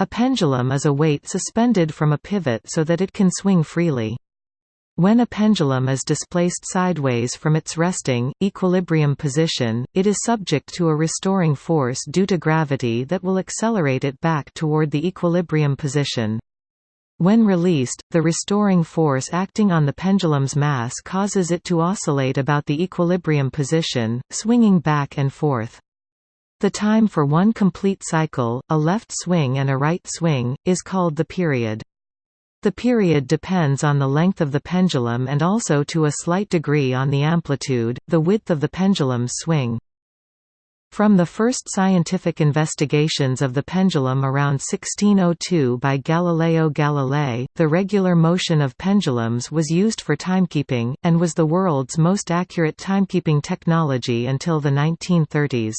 A pendulum is a weight suspended from a pivot so that it can swing freely. When a pendulum is displaced sideways from its resting, equilibrium position, it is subject to a restoring force due to gravity that will accelerate it back toward the equilibrium position. When released, the restoring force acting on the pendulum's mass causes it to oscillate about the equilibrium position, swinging back and forth. The time for one complete cycle, a left swing and a right swing, is called the period. The period depends on the length of the pendulum and also to a slight degree on the amplitude, the width of the pendulum's swing. From the first scientific investigations of the pendulum around 1602 by Galileo Galilei, the regular motion of pendulums was used for timekeeping, and was the world's most accurate timekeeping technology until the 1930s.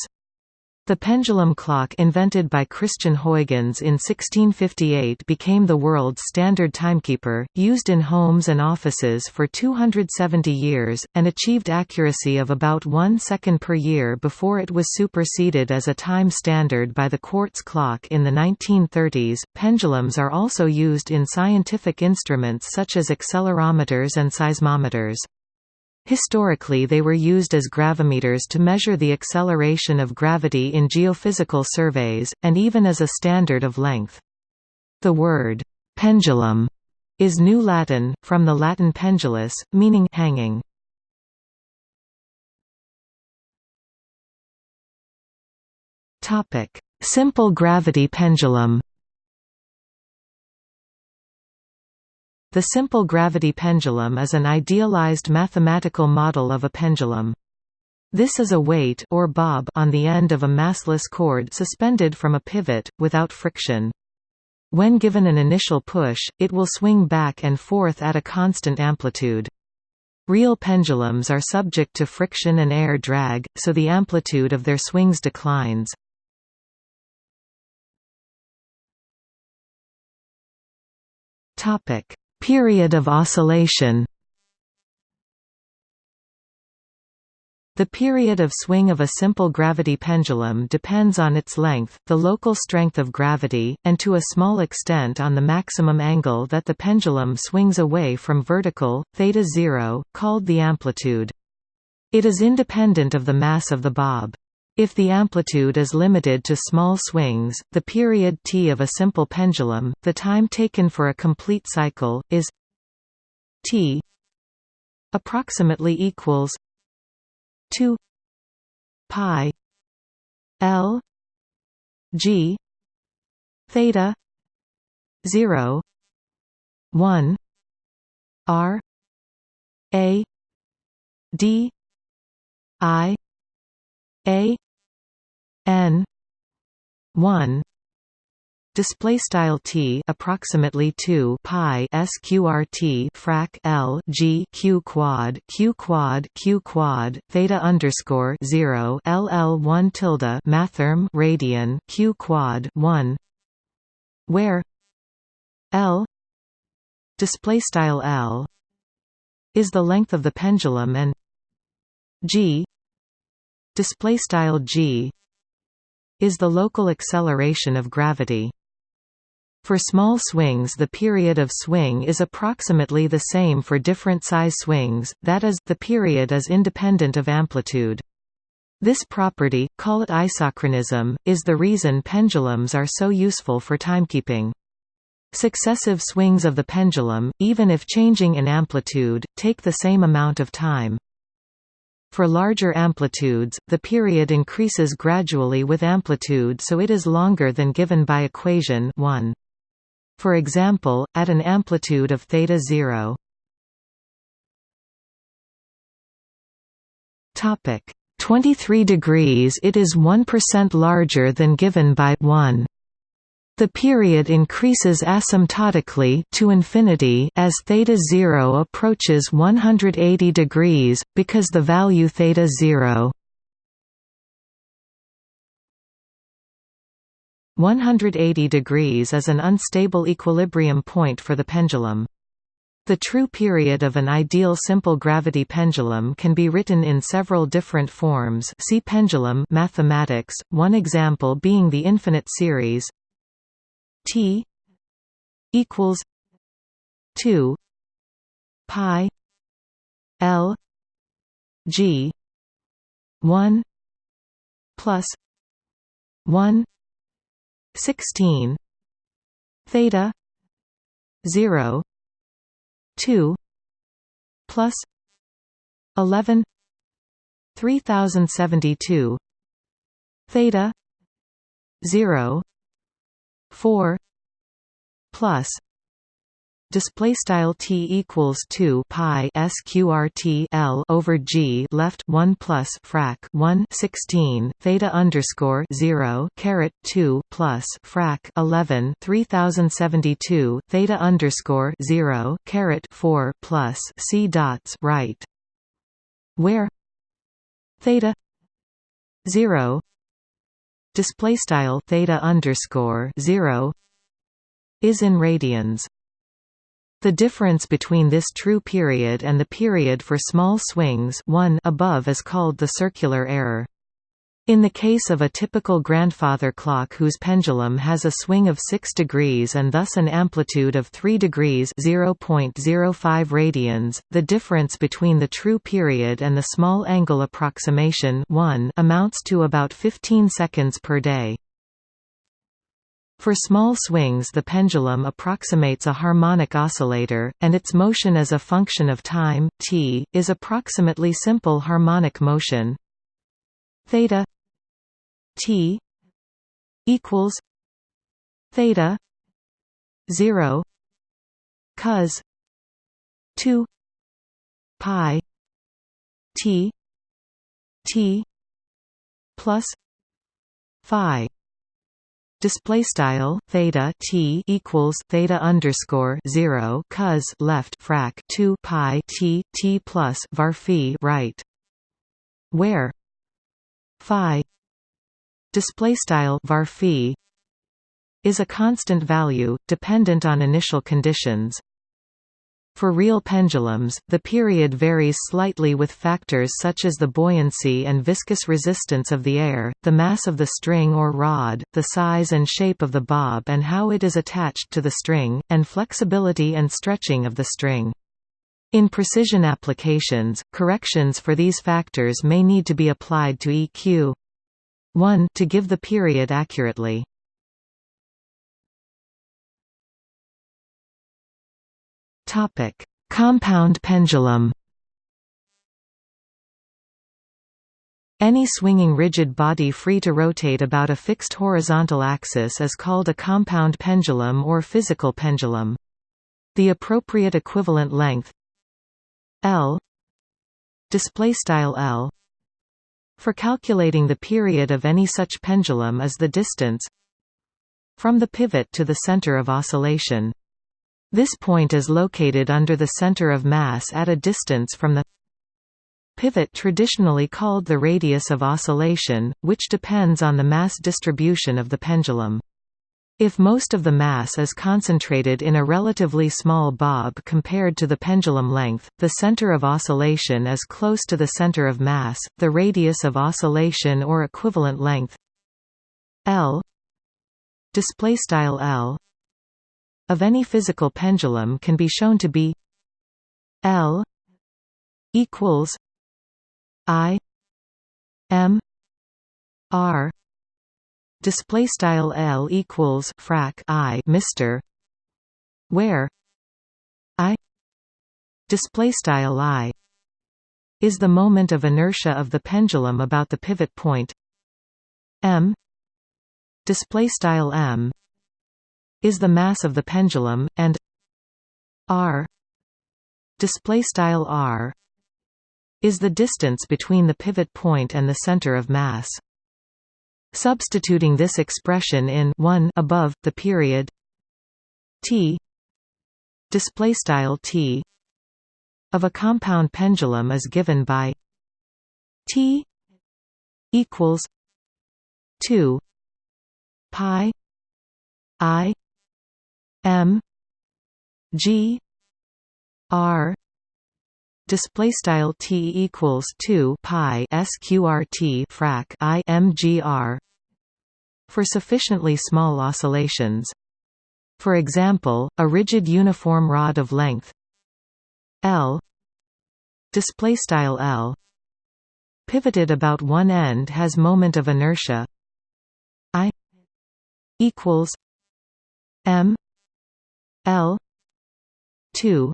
The pendulum clock invented by Christiaan Huygens in 1658 became the world's standard timekeeper, used in homes and offices for 270 years, and achieved accuracy of about one second per year before it was superseded as a time standard by the quartz clock in the 1930s. Pendulums are also used in scientific instruments such as accelerometers and seismometers. Historically they were used as gravimeters to measure the acceleration of gravity in geophysical surveys, and even as a standard of length. The word, pendulum, is New Latin, from the Latin pendulus, meaning hanging. Simple gravity pendulum The simple gravity pendulum is an idealized mathematical model of a pendulum. This is a weight or bob on the end of a massless cord suspended from a pivot, without friction. When given an initial push, it will swing back and forth at a constant amplitude. Real pendulums are subject to friction and air drag, so the amplitude of their swings declines. Topic: Period of oscillation The period of swing of a simple gravity pendulum depends on its length, the local strength of gravity, and to a small extent on the maximum angle that the pendulum swings away from vertical, theta zero, called the amplitude. It is independent of the mass of the bob. If the amplitude is limited to small swings, the period t of a simple pendulum, the time taken for a complete cycle, is t approximately equals 2 pi l g theta 0 1 r a d i a n 1 display style t approximately 2 pi sqrt frac l g q quad q quad q quad theta underscore 0 ll 1 tilde mathrm radian q quad 1 where l display style l is the length of the pendulum and g display style g is the local acceleration of gravity. For small swings the period of swing is approximately the same for different size swings, that is, the period is independent of amplitude. This property, call it isochronism, is the reason pendulums are so useful for timekeeping. Successive swings of the pendulum, even if changing in amplitude, take the same amount of time. For larger amplitudes, the period increases gradually with amplitude so it is longer than given by equation 1. For example, at an amplitude of theta 0. Topic 23 degrees it is 1% larger than given by 1. The period increases asymptotically to infinity as theta 0 approaches 180 degrees because the value theta 0 180 degrees is an unstable equilibrium point for the pendulum. The true period of an ideal simple gravity pendulum can be written in several different forms see pendulum mathematics, one example being the infinite series t equals 2 pi l g 1 plus 1 16 theta 0 2 plus 11 3072 theta 0 4 plus display style t equals 2 pi sqrt l over g left 1 plus frac 1 16 theta underscore 0 caret 2 plus frac 11 3072 theta underscore 0 caret 4 plus c dots right where theta 0 display style theta underscore 0 is in radians the difference between this true period and the period for small swings 1 above is called the circular error. In the case of a typical grandfather clock whose pendulum has a swing of 6 degrees and thus an amplitude of 3 degrees 0.05 radians, the difference between the true period and the small angle approximation 1 amounts to about 15 seconds per day. For small swings the pendulum approximates a harmonic oscillator, and its motion as a function of time t, is approximately simple harmonic motion theta t equals theta 0 cos 2 pi t t plus phi. Display style theta t equals theta underscore 0 cos left frac 2 pi t t plus var phi right where phi display style var phi is a constant value dependent on initial conditions for real pendulums, the period varies slightly with factors such as the buoyancy and viscous resistance of the air, the mass of the string or rod, the size and shape of the bob and how it is attached to the string, and flexibility and stretching of the string. In precision applications, corrections for these factors may need to be applied to EQ 1 to give the period accurately. Topic: Compound pendulum. Any swinging rigid body free to rotate about a fixed horizontal axis is called a compound pendulum or physical pendulum. The appropriate equivalent length L display style L for calculating the period of any such pendulum is the distance from the pivot to the center of oscillation. This point is located under the center of mass at a distance from the pivot traditionally called the radius of oscillation, which depends on the mass distribution of the pendulum. If most of the mass is concentrated in a relatively small bob compared to the pendulum length, the center of oscillation is close to the center of mass, the radius of oscillation or equivalent length L L of any physical pendulum can be shown to be L equals I M R display style L equals frac I Mr where I display style I is the moment of inertia of the pendulum about the pivot point. M display style M is the mass of the pendulum and r display style r is the distance between the pivot point and the center of mass substituting this expression in 1 above the period t display style t of a compound pendulum is given by t equals 2 pi i M G R display style T equals 2 pi sqrt frac I for sufficiently small oscillations. For example, a rigid uniform rod of length L display style L pivoted about one end has moment of inertia I equals M L 2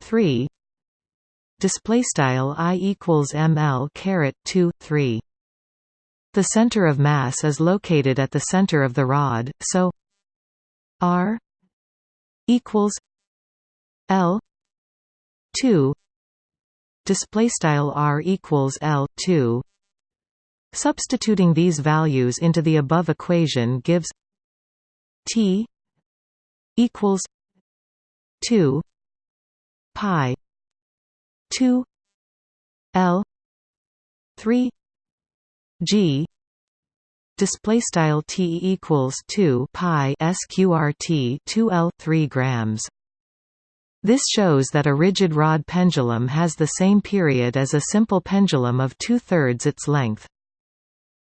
3 display style I equals ML caret 2 3 the center of mass is located at the center of the rod so R equals L 2 display style r equals l 2 substituting these values into the above equation gives t equals 2 pi 2 l 3 g display style t equals 2 pi sqrt 2 l 3 grams this shows that a rigid rod pendulum has the same period as a simple pendulum of two-thirds its length.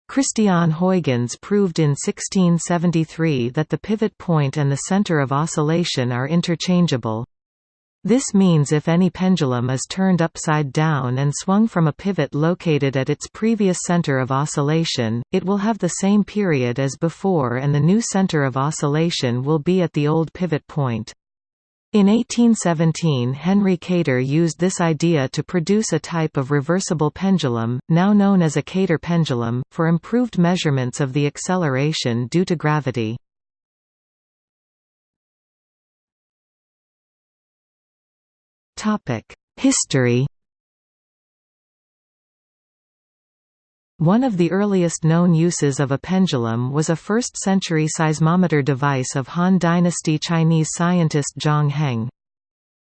Christiaan Huygens proved in 1673 that the pivot point and the center of oscillation are interchangeable. This means if any pendulum is turned upside down and swung from a pivot located at its previous center of oscillation, it will have the same period as before and the new center of oscillation will be at the old pivot point. In 1817 Henry Kater used this idea to produce a type of reversible pendulum, now known as a Kater pendulum, for improved measurements of the acceleration due to gravity. History One of the earliest known uses of a pendulum was a 1st-century seismometer device of Han Dynasty Chinese scientist Zhang Heng.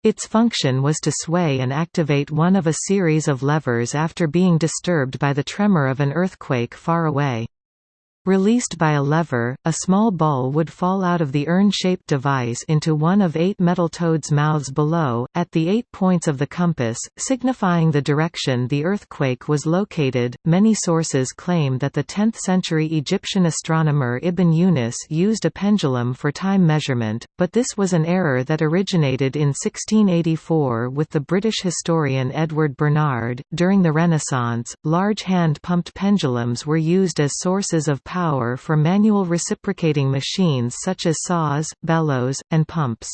Its function was to sway and activate one of a series of levers after being disturbed by the tremor of an earthquake far away. Released by a lever, a small ball would fall out of the urn-shaped device into one of eight metal toads' mouths below, at the eight points of the compass, signifying the direction the earthquake was located. Many sources claim that the 10th century Egyptian astronomer Ibn Yunus used a pendulum for time measurement, but this was an error that originated in 1684 with the British historian Edward Bernard. During the Renaissance, large hand pumped pendulums were used as sources of power for manual reciprocating machines such as saws, bellows, and pumps.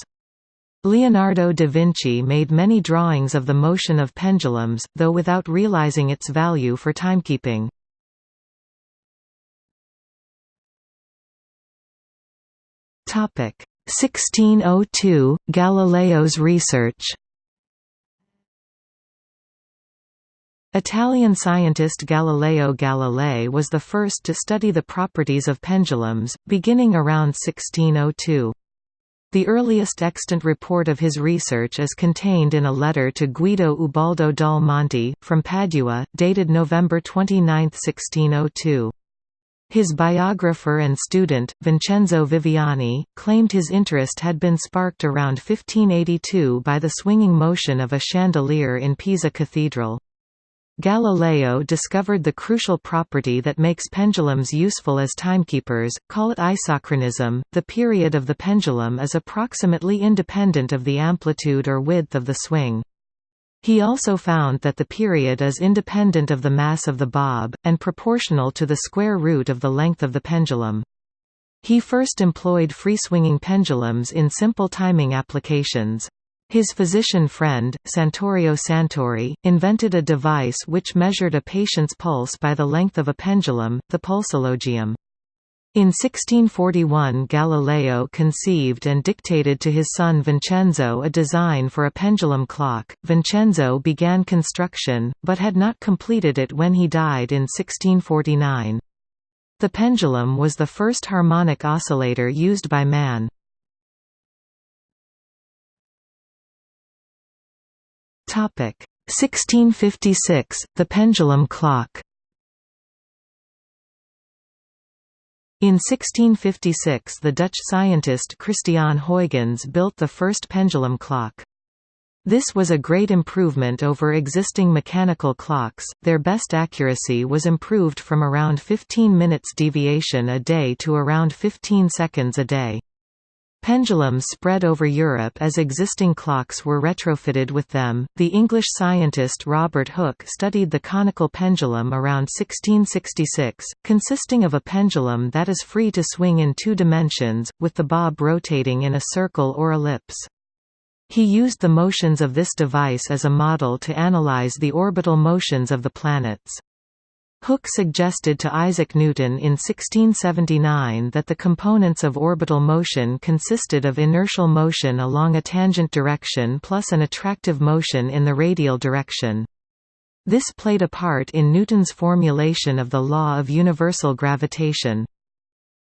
Leonardo da Vinci made many drawings of the motion of pendulums, though without realizing its value for timekeeping. Topic 1602 Galileo's research Italian scientist Galileo Galilei was the first to study the properties of pendulums, beginning around 1602. The earliest extant report of his research is contained in a letter to Guido Ubaldo dal Monte, from Padua, dated November 29, 1602. His biographer and student, Vincenzo Viviani, claimed his interest had been sparked around 1582 by the swinging motion of a chandelier in Pisa Cathedral. Galileo discovered the crucial property that makes pendulums useful as timekeepers, call it isochronism. The period of the pendulum is approximately independent of the amplitude or width of the swing. He also found that the period is independent of the mass of the bob, and proportional to the square root of the length of the pendulum. He first employed free-swinging pendulums in simple timing applications. His physician friend, Santorio Santori, invented a device which measured a patient's pulse by the length of a pendulum, the pulsologium. In 1641 Galileo conceived and dictated to his son Vincenzo a design for a pendulum clock. Vincenzo began construction, but had not completed it when he died in 1649. The pendulum was the first harmonic oscillator used by man. Topic 1656 The pendulum clock In 1656 the Dutch scientist Christiaan Huygens built the first pendulum clock. This was a great improvement over existing mechanical clocks, their best accuracy was improved from around 15 minutes deviation a day to around 15 seconds a day. Pendulums spread over Europe as existing clocks were retrofitted with them. The English scientist Robert Hooke studied the conical pendulum around 1666, consisting of a pendulum that is free to swing in two dimensions, with the bob rotating in a circle or ellipse. He used the motions of this device as a model to analyze the orbital motions of the planets. Hooke suggested to Isaac Newton in 1679 that the components of orbital motion consisted of inertial motion along a tangent direction plus an attractive motion in the radial direction. This played a part in Newton's formulation of the law of universal gravitation.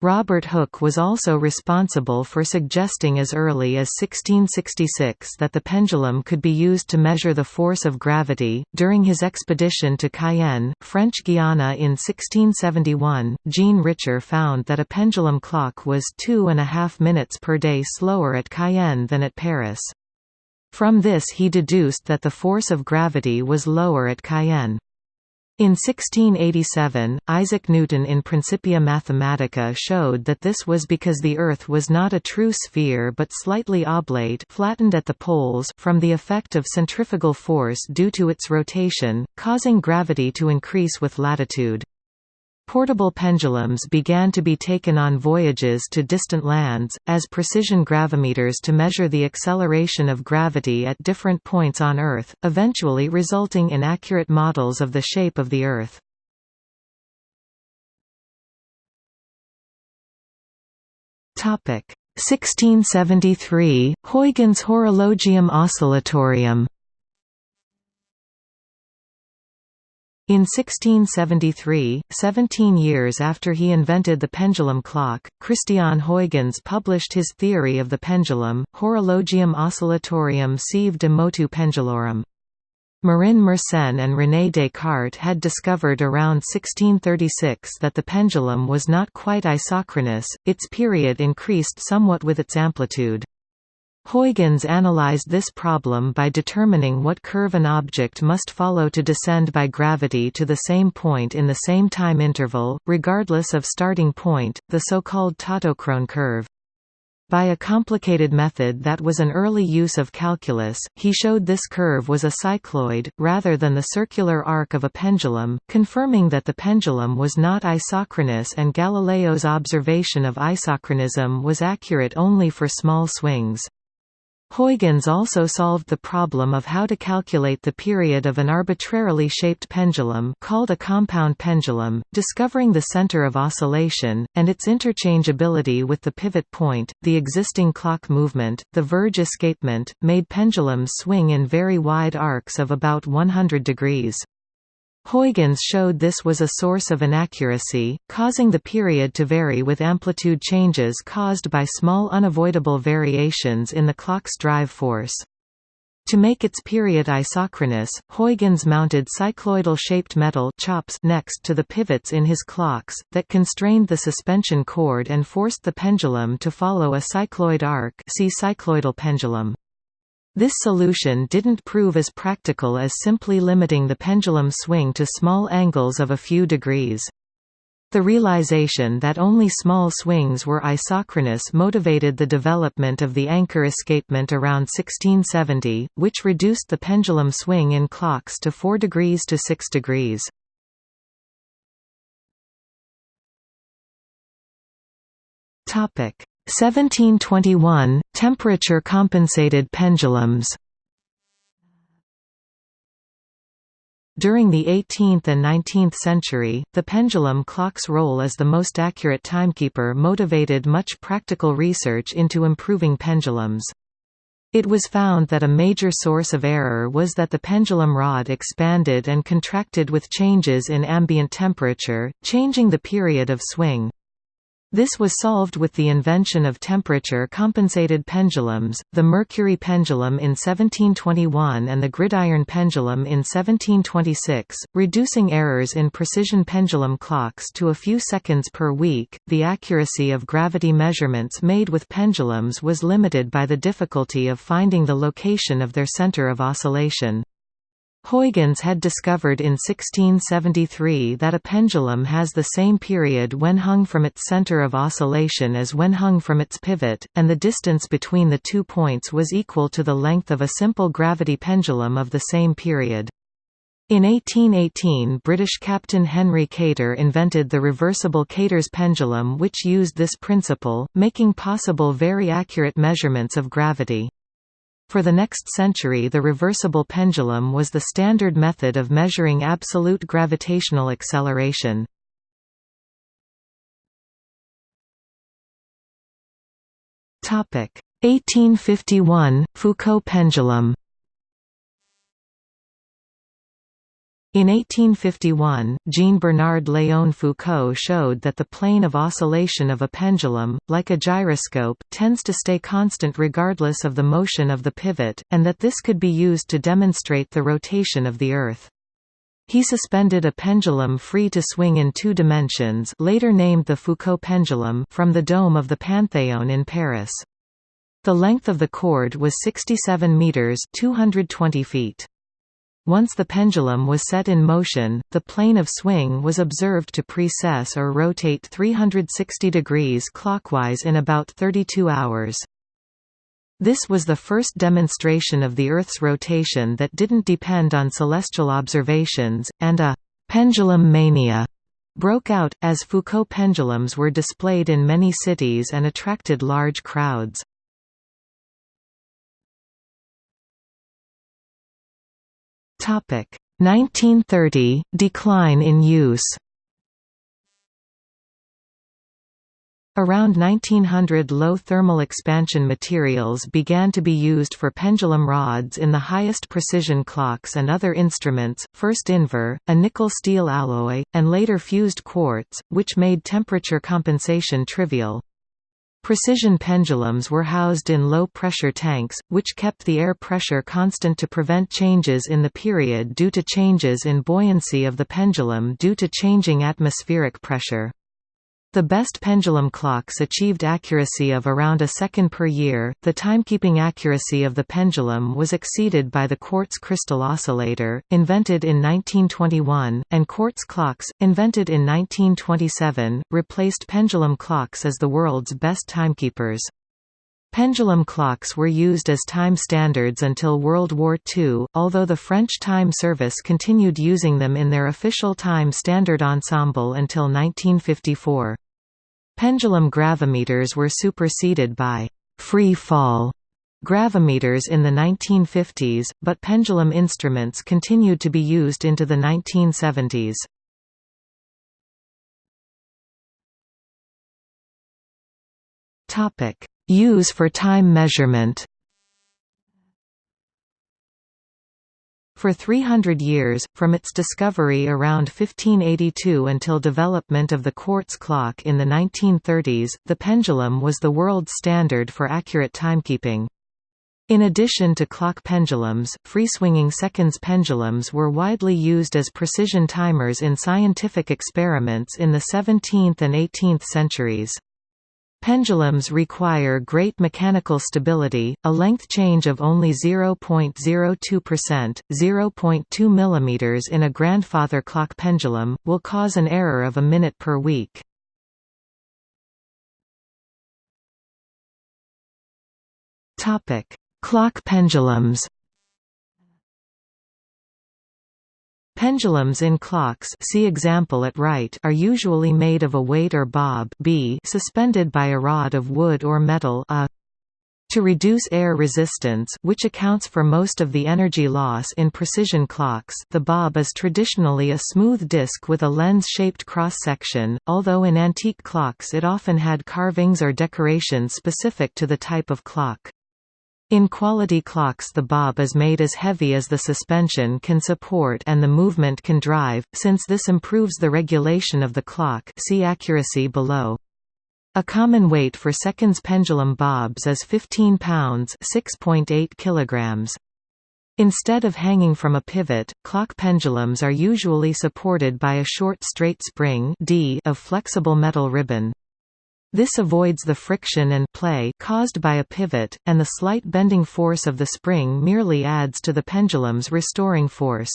Robert Hooke was also responsible for suggesting as early as 1666 that the pendulum could be used to measure the force of gravity. During his expedition to Cayenne, French Guiana in 1671, Jean Richer found that a pendulum clock was two and a half minutes per day slower at Cayenne than at Paris. From this he deduced that the force of gravity was lower at Cayenne. In 1687, Isaac Newton in Principia Mathematica showed that this was because the Earth was not a true sphere but slightly oblate flattened at the poles from the effect of centrifugal force due to its rotation, causing gravity to increase with latitude. Portable pendulums began to be taken on voyages to distant lands, as precision gravimeters to measure the acceleration of gravity at different points on Earth, eventually resulting in accurate models of the shape of the Earth. Topic 1673 Huygens Horologium Oscillatorium In 1673, 17 years after he invented the pendulum clock, Christiaan Huygens published his theory of the pendulum, Horologium Oscillatorium sive de motu pendulorum. Marin Mersenne and René Descartes had discovered around 1636 that the pendulum was not quite isochronous, its period increased somewhat with its amplitude. Huygens analyzed this problem by determining what curve an object must follow to descend by gravity to the same point in the same time interval, regardless of starting point, the so-called tautochrone curve. By a complicated method that was an early use of calculus, he showed this curve was a cycloid, rather than the circular arc of a pendulum, confirming that the pendulum was not isochronous and Galileo's observation of isochronism was accurate only for small swings. Huygens also solved the problem of how to calculate the period of an arbitrarily shaped pendulum called a compound pendulum, discovering the center of oscillation, and its interchangeability with the pivot point, the existing clock movement, the verge escapement, made pendulums swing in very wide arcs of about 100 degrees. Huygens showed this was a source of inaccuracy, causing the period to vary with amplitude changes caused by small unavoidable variations in the clock's drive force. To make its period isochronous, Huygens mounted cycloidal-shaped metal chops next to the pivots in his clocks, that constrained the suspension cord and forced the pendulum to follow a cycloid arc see cycloidal pendulum. This solution didn't prove as practical as simply limiting the pendulum swing to small angles of a few degrees. The realization that only small swings were isochronous motivated the development of the anchor escapement around 1670, which reduced the pendulum swing in clocks to 4 degrees to 6 degrees. Topic: 1721 – Temperature-compensated pendulums During the 18th and 19th century, the pendulum clock's role as the most accurate timekeeper motivated much practical research into improving pendulums. It was found that a major source of error was that the pendulum rod expanded and contracted with changes in ambient temperature, changing the period of swing. This was solved with the invention of temperature-compensated pendulums, the mercury pendulum in 1721 and the gridiron pendulum in 1726, reducing errors in precision pendulum clocks to a few seconds per week. The accuracy of gravity measurements made with pendulums was limited by the difficulty of finding the location of their center of oscillation. Huygens had discovered in 1673 that a pendulum has the same period when hung from its center of oscillation as when hung from its pivot, and the distance between the two points was equal to the length of a simple gravity pendulum of the same period. In 1818 British Captain Henry Kater invented the reversible Kater's pendulum which used this principle, making possible very accurate measurements of gravity. For the next century the reversible pendulum was the standard method of measuring absolute gravitational acceleration. Topic 1851 Foucault pendulum In 1851, Jean-Bernard Léon Foucault showed that the plane of oscillation of a pendulum, like a gyroscope, tends to stay constant regardless of the motion of the pivot, and that this could be used to demonstrate the rotation of the Earth. He suspended a pendulum free to swing in two dimensions later named the Foucault pendulum from the dome of the Panthéon in Paris. The length of the cord was 67 meters 220 feet. Once the pendulum was set in motion, the plane of swing was observed to precess or rotate 360 degrees clockwise in about 32 hours. This was the first demonstration of the Earth's rotation that didn't depend on celestial observations, and a «pendulum mania» broke out, as Foucault pendulums were displayed in many cities and attracted large crowds. 1930 – Decline in use Around 1900 low thermal expansion materials began to be used for pendulum rods in the highest precision clocks and other instruments, first Invar, a nickel-steel alloy, and later fused quartz, which made temperature compensation trivial. Precision pendulums were housed in low-pressure tanks, which kept the air pressure constant to prevent changes in the period due to changes in buoyancy of the pendulum due to changing atmospheric pressure. The best pendulum clocks achieved accuracy of around a second per year. The timekeeping accuracy of the pendulum was exceeded by the quartz crystal oscillator, invented in 1921, and quartz clocks, invented in 1927, replaced pendulum clocks as the world's best timekeepers. Pendulum clocks were used as time standards until World War II, although the French Time Service continued using them in their official time standard ensemble until 1954. Pendulum gravimeters were superseded by «free fall» gravimeters in the 1950s, but pendulum instruments continued to be used into the 1970s. Use for time measurement For 300 years, from its discovery around 1582 until development of the quartz clock in the 1930s, the pendulum was the world standard for accurate timekeeping. In addition to clock pendulums, free-swinging seconds pendulums were widely used as precision timers in scientific experiments in the 17th and 18th centuries. Pendulums require great mechanical stability, a length change of only 0.02%, 0.2 mm in a grandfather clock pendulum, will cause an error of a minute per week. Clock pendulums Pendulums in clocks see example at right are usually made of a weight or bob B suspended by a rod of wood or metal A. To reduce air resistance which accounts for most of the energy loss in precision clocks the bob is traditionally a smooth disc with a lens-shaped cross-section, although in antique clocks it often had carvings or decorations specific to the type of clock. In quality clocks the bob is made as heavy as the suspension can support and the movement can drive, since this improves the regulation of the clock see accuracy below. A common weight for seconds pendulum bobs is 15 pounds 6.8 kilograms. Instead of hanging from a pivot, clock pendulums are usually supported by a short straight spring D of flexible metal ribbon. This avoids the friction and play caused by a pivot, and the slight bending force of the spring merely adds to the pendulum's restoring force.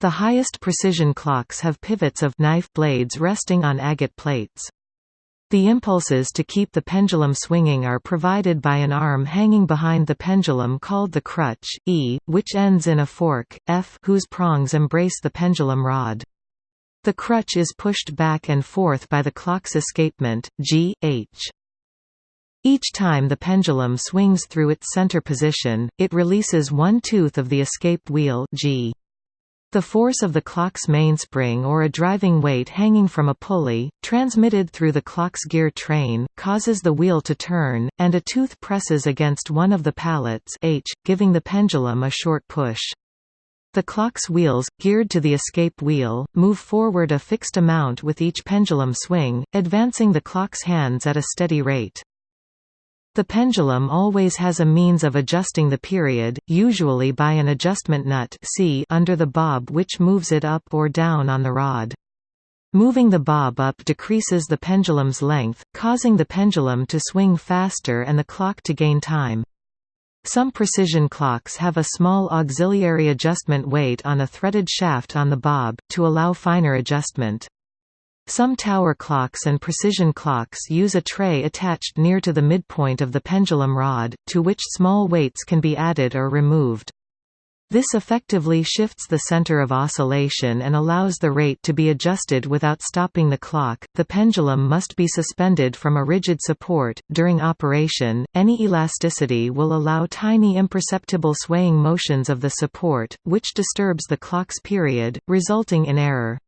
The highest precision clocks have pivots of knife blades resting on agate plates. The impulses to keep the pendulum swinging are provided by an arm hanging behind the pendulum called the crutch, E, which ends in a fork, F whose prongs embrace the pendulum rod. The crutch is pushed back and forth by the clock's escapement, G, H. Each time the pendulum swings through its center position, it releases one tooth of the escape wheel G. The force of the clock's mainspring or a driving weight hanging from a pulley, transmitted through the clock's gear train, causes the wheel to turn, and a tooth presses against one of the pallets H, giving the pendulum a short push. The clock's wheels, geared to the escape wheel, move forward a fixed amount with each pendulum swing, advancing the clock's hands at a steady rate. The pendulum always has a means of adjusting the period, usually by an adjustment nut C under the bob which moves it up or down on the rod. Moving the bob up decreases the pendulum's length, causing the pendulum to swing faster and the clock to gain time. Some precision clocks have a small auxiliary adjustment weight on a threaded shaft on the bob, to allow finer adjustment. Some tower clocks and precision clocks use a tray attached near to the midpoint of the pendulum rod, to which small weights can be added or removed. This effectively shifts the center of oscillation and allows the rate to be adjusted without stopping the clock. The pendulum must be suspended from a rigid support. During operation, any elasticity will allow tiny imperceptible swaying motions of the support, which disturbs the clock's period, resulting in error.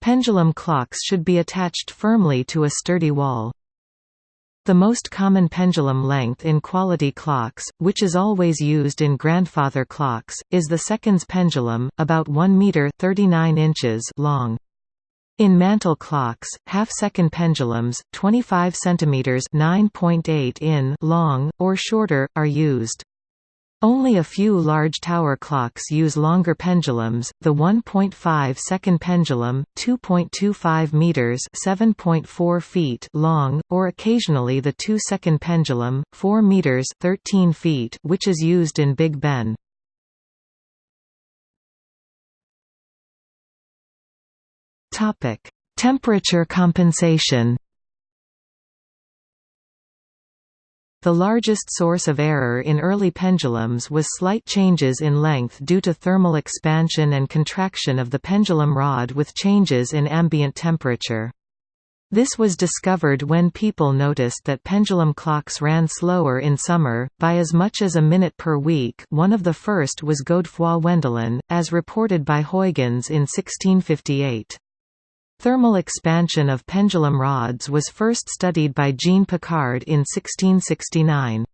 Pendulum clocks should be attached firmly to a sturdy wall. The most common pendulum length in quality clocks, which is always used in grandfather clocks, is the seconds pendulum, about 1 meter 39 inches long. In mantel clocks, half-second pendulums, 25 centimeters (9.8 in) long or shorter, are used. Only a few large tower clocks use longer pendulums, the 1.5 second pendulum, 2.25 meters (7.4 feet) long, or occasionally the 2 second pendulum, 4 meters (13 feet), which is used in Big Ben. Topic: Temperature compensation. The largest source of error in early pendulums was slight changes in length due to thermal expansion and contraction of the pendulum rod with changes in ambient temperature. This was discovered when people noticed that pendulum clocks ran slower in summer, by as much as a minute per week one of the first was Godefroy Wendelin, as reported by Huygens in 1658. Thermal expansion of pendulum rods was first studied by Jean Picard in 1669.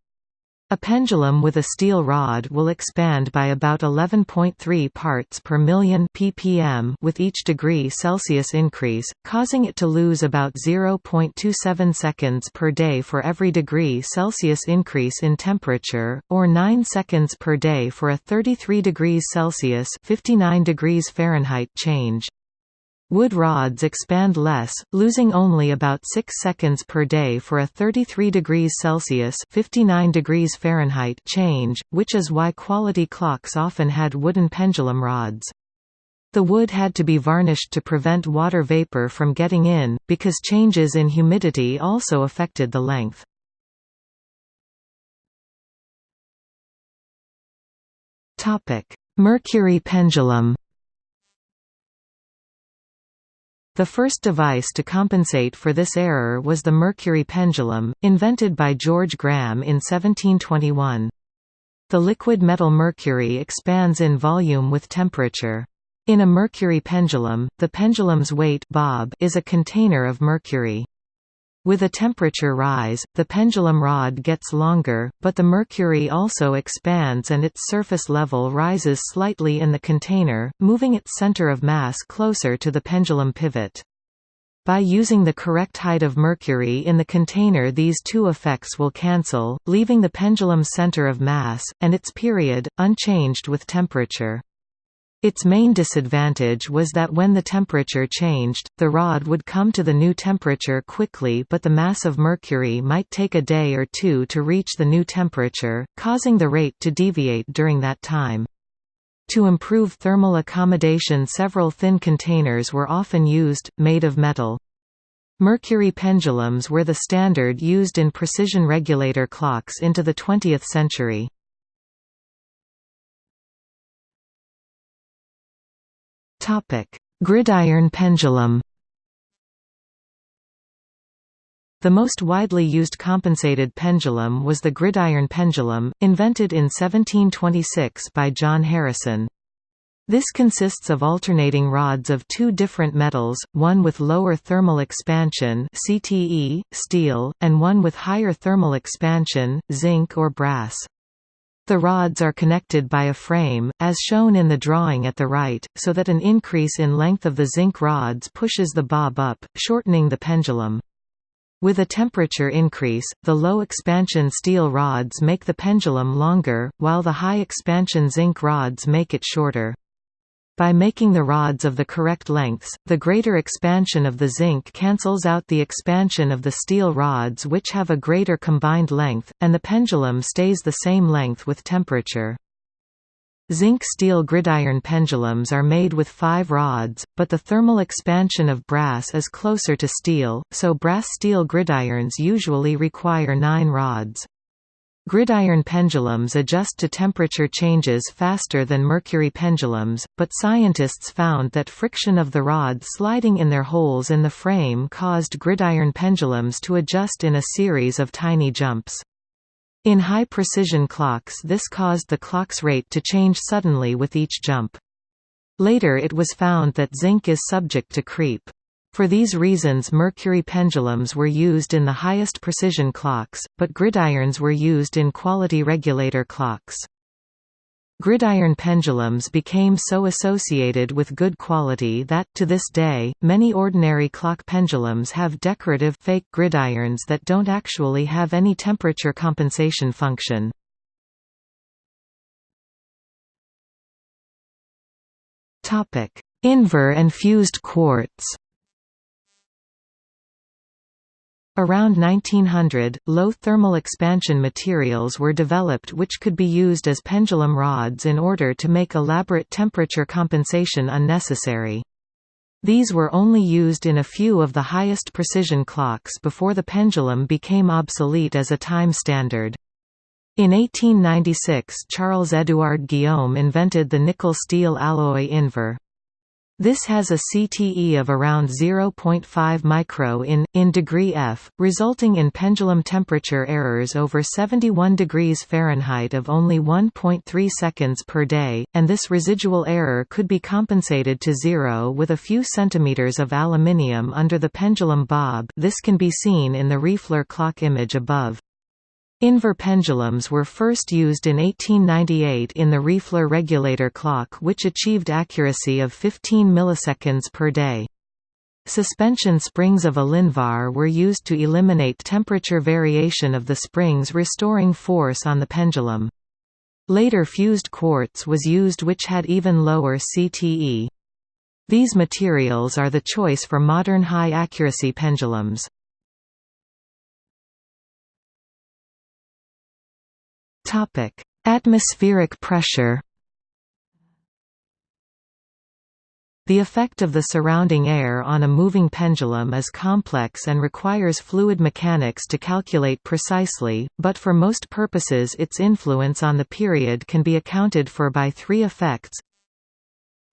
A pendulum with a steel rod will expand by about 11.3 parts per million ppm with each degree Celsius increase, causing it to lose about 0.27 seconds per day for every degree Celsius increase in temperature, or 9 seconds per day for a 33 degrees Celsius 59 degrees Fahrenheit change. Wood rods expand less, losing only about 6 seconds per day for a 33 degrees Celsius 59 degrees Fahrenheit change, which is why quality clocks often had wooden pendulum rods. The wood had to be varnished to prevent water vapor from getting in, because changes in humidity also affected the length. Mercury pendulum The first device to compensate for this error was the mercury pendulum, invented by George Graham in 1721. The liquid metal mercury expands in volume with temperature. In a mercury pendulum, the pendulum's weight bob is a container of mercury. With a temperature rise, the pendulum rod gets longer, but the mercury also expands and its surface level rises slightly in the container, moving its center of mass closer to the pendulum pivot. By using the correct height of mercury in the container these two effects will cancel, leaving the pendulum's center of mass, and its period, unchanged with temperature. Its main disadvantage was that when the temperature changed, the rod would come to the new temperature quickly but the mass of mercury might take a day or two to reach the new temperature, causing the rate to deviate during that time. To improve thermal accommodation several thin containers were often used, made of metal. Mercury pendulums were the standard used in precision regulator clocks into the 20th century. Gridiron pendulum The most widely used compensated pendulum was the gridiron pendulum, invented in 1726 by John Harrison. This consists of alternating rods of two different metals, one with lower thermal expansion CTE, steel, and one with higher thermal expansion, zinc or brass. The rods are connected by a frame, as shown in the drawing at the right, so that an increase in length of the zinc rods pushes the bob up, shortening the pendulum. With a temperature increase, the low-expansion steel rods make the pendulum longer, while the high-expansion zinc rods make it shorter. By making the rods of the correct lengths, the greater expansion of the zinc cancels out the expansion of the steel rods which have a greater combined length, and the pendulum stays the same length with temperature. Zinc-steel gridiron pendulums are made with five rods, but the thermal expansion of brass is closer to steel, so brass-steel gridirons usually require nine rods. Gridiron pendulums adjust to temperature changes faster than mercury pendulums, but scientists found that friction of the rod sliding in their holes in the frame caused gridiron pendulums to adjust in a series of tiny jumps. In high-precision clocks this caused the clock's rate to change suddenly with each jump. Later it was found that zinc is subject to creep. For these reasons mercury pendulums were used in the highest precision clocks, but gridirons were used in quality regulator clocks. Gridiron pendulums became so associated with good quality that, to this day, many ordinary clock pendulums have decorative fake gridirons that don't actually have any temperature compensation function. Invar and fused quartz Around 1900, low thermal expansion materials were developed which could be used as pendulum rods in order to make elaborate temperature compensation unnecessary. These were only used in a few of the highest precision clocks before the pendulum became obsolete as a time standard. In 1896 Charles-Édouard Guillaume invented the nickel-steel alloy invar. This has a CTE of around 0.5 micro in, in degree F, resulting in pendulum temperature errors over 71 degrees Fahrenheit of only 1.3 seconds per day, and this residual error could be compensated to zero with a few centimeters of aluminium under the pendulum bob this can be seen in the Riefler clock image above. Invar pendulums were first used in 1898 in the Riefler regulator clock which achieved accuracy of 15 milliseconds per day. Suspension springs of Elinvar were used to eliminate temperature variation of the springs restoring force on the pendulum. Later fused quartz was used which had even lower CTE. These materials are the choice for modern high-accuracy pendulums. Topic: Atmospheric pressure. The effect of the surrounding air on a moving pendulum is complex and requires fluid mechanics to calculate precisely, but for most purposes its influence on the period can be accounted for by three effects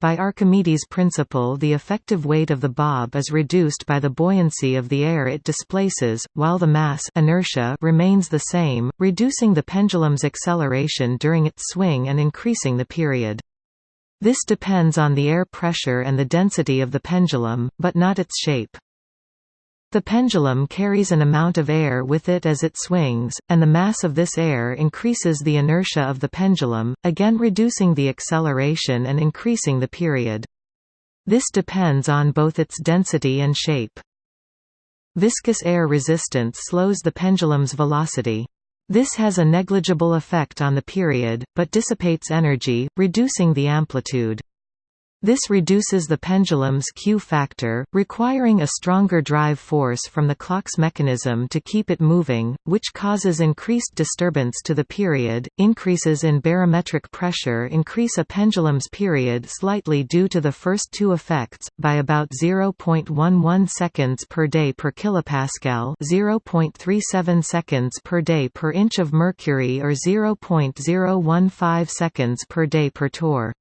by Archimedes' principle the effective weight of the bob is reduced by the buoyancy of the air it displaces, while the mass inertia remains the same, reducing the pendulum's acceleration during its swing and increasing the period. This depends on the air pressure and the density of the pendulum, but not its shape. The pendulum carries an amount of air with it as it swings, and the mass of this air increases the inertia of the pendulum, again reducing the acceleration and increasing the period. This depends on both its density and shape. Viscous air resistance slows the pendulum's velocity. This has a negligible effect on the period, but dissipates energy, reducing the amplitude. This reduces the pendulum's Q factor, requiring a stronger drive force from the clock's mechanism to keep it moving, which causes increased disturbance to the period. Increases in barometric pressure increase a pendulum's period slightly due to the first two effects, by about 0.11 seconds per day per kilopascal, 0.37 seconds per day per inch of mercury or 0.015 seconds per day per torr.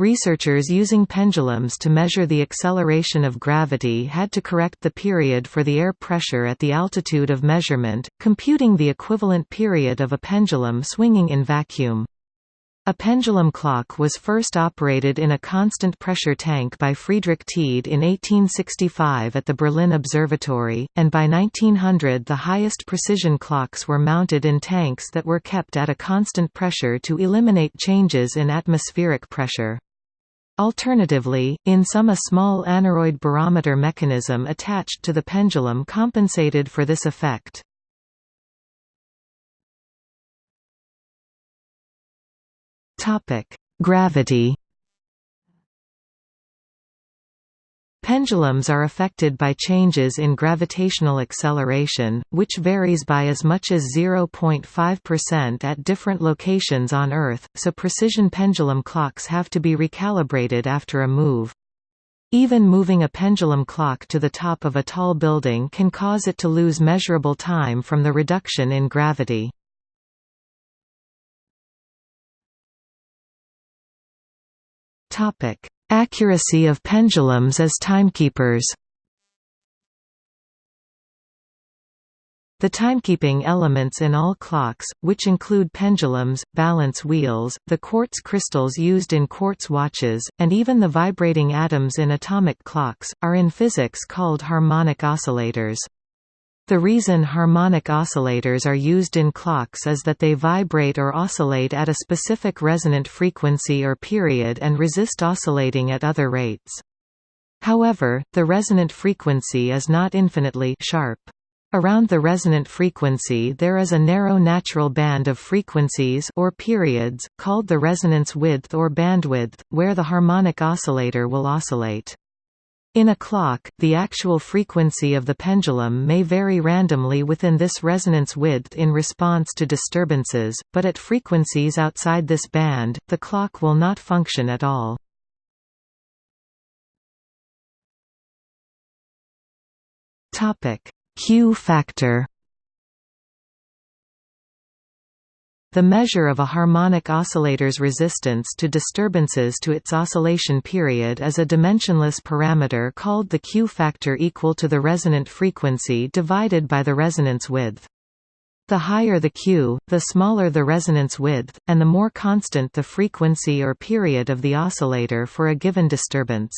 Researchers using pendulums to measure the acceleration of gravity had to correct the period for the air pressure at the altitude of measurement, computing the equivalent period of a pendulum swinging in vacuum. A pendulum clock was first operated in a constant pressure tank by Friedrich Tiede in 1865 at the Berlin Observatory, and by 1900 the highest precision clocks were mounted in tanks that were kept at a constant pressure to eliminate changes in atmospheric pressure. Alternatively, in some a small aneroid barometer mechanism attached to the pendulum compensated for this effect. Gravity Pendulums are affected by changes in gravitational acceleration, which varies by as much as 0.5% at different locations on Earth, so precision pendulum clocks have to be recalibrated after a move. Even moving a pendulum clock to the top of a tall building can cause it to lose measurable time from the reduction in gravity. Accuracy of pendulums as timekeepers The timekeeping elements in all clocks, which include pendulums, balance wheels, the quartz crystals used in quartz watches, and even the vibrating atoms in atomic clocks, are in physics called harmonic oscillators. The reason harmonic oscillators are used in clocks is that they vibrate or oscillate at a specific resonant frequency or period and resist oscillating at other rates. However, the resonant frequency is not infinitely sharp. Around the resonant frequency there is a narrow natural band of frequencies or periods, called the resonance width or bandwidth, where the harmonic oscillator will oscillate. In a clock, the actual frequency of the pendulum may vary randomly within this resonance width in response to disturbances, but at frequencies outside this band, the clock will not function at all. Q factor The measure of a harmonic oscillator's resistance to disturbances to its oscillation period is a dimensionless parameter called the Q factor equal to the resonant frequency divided by the resonance width. The higher the Q, the smaller the resonance width, and the more constant the frequency or period of the oscillator for a given disturbance.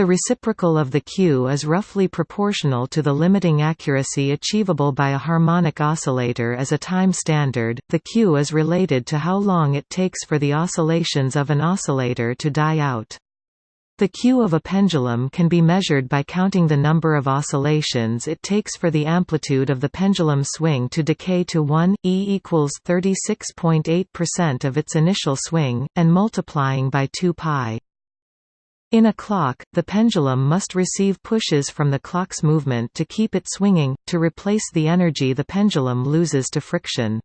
The reciprocal of the Q is roughly proportional to the limiting accuracy achievable by a harmonic oscillator as a time standard. The Q is related to how long it takes for the oscillations of an oscillator to die out. The Q of a pendulum can be measured by counting the number of oscillations it takes for the amplitude of the pendulum swing to decay to 1, e equals 36.8% of its initial swing, and multiplying by 2 pi. In a clock, the pendulum must receive pushes from the clock's movement to keep it swinging, to replace the energy the pendulum loses to friction.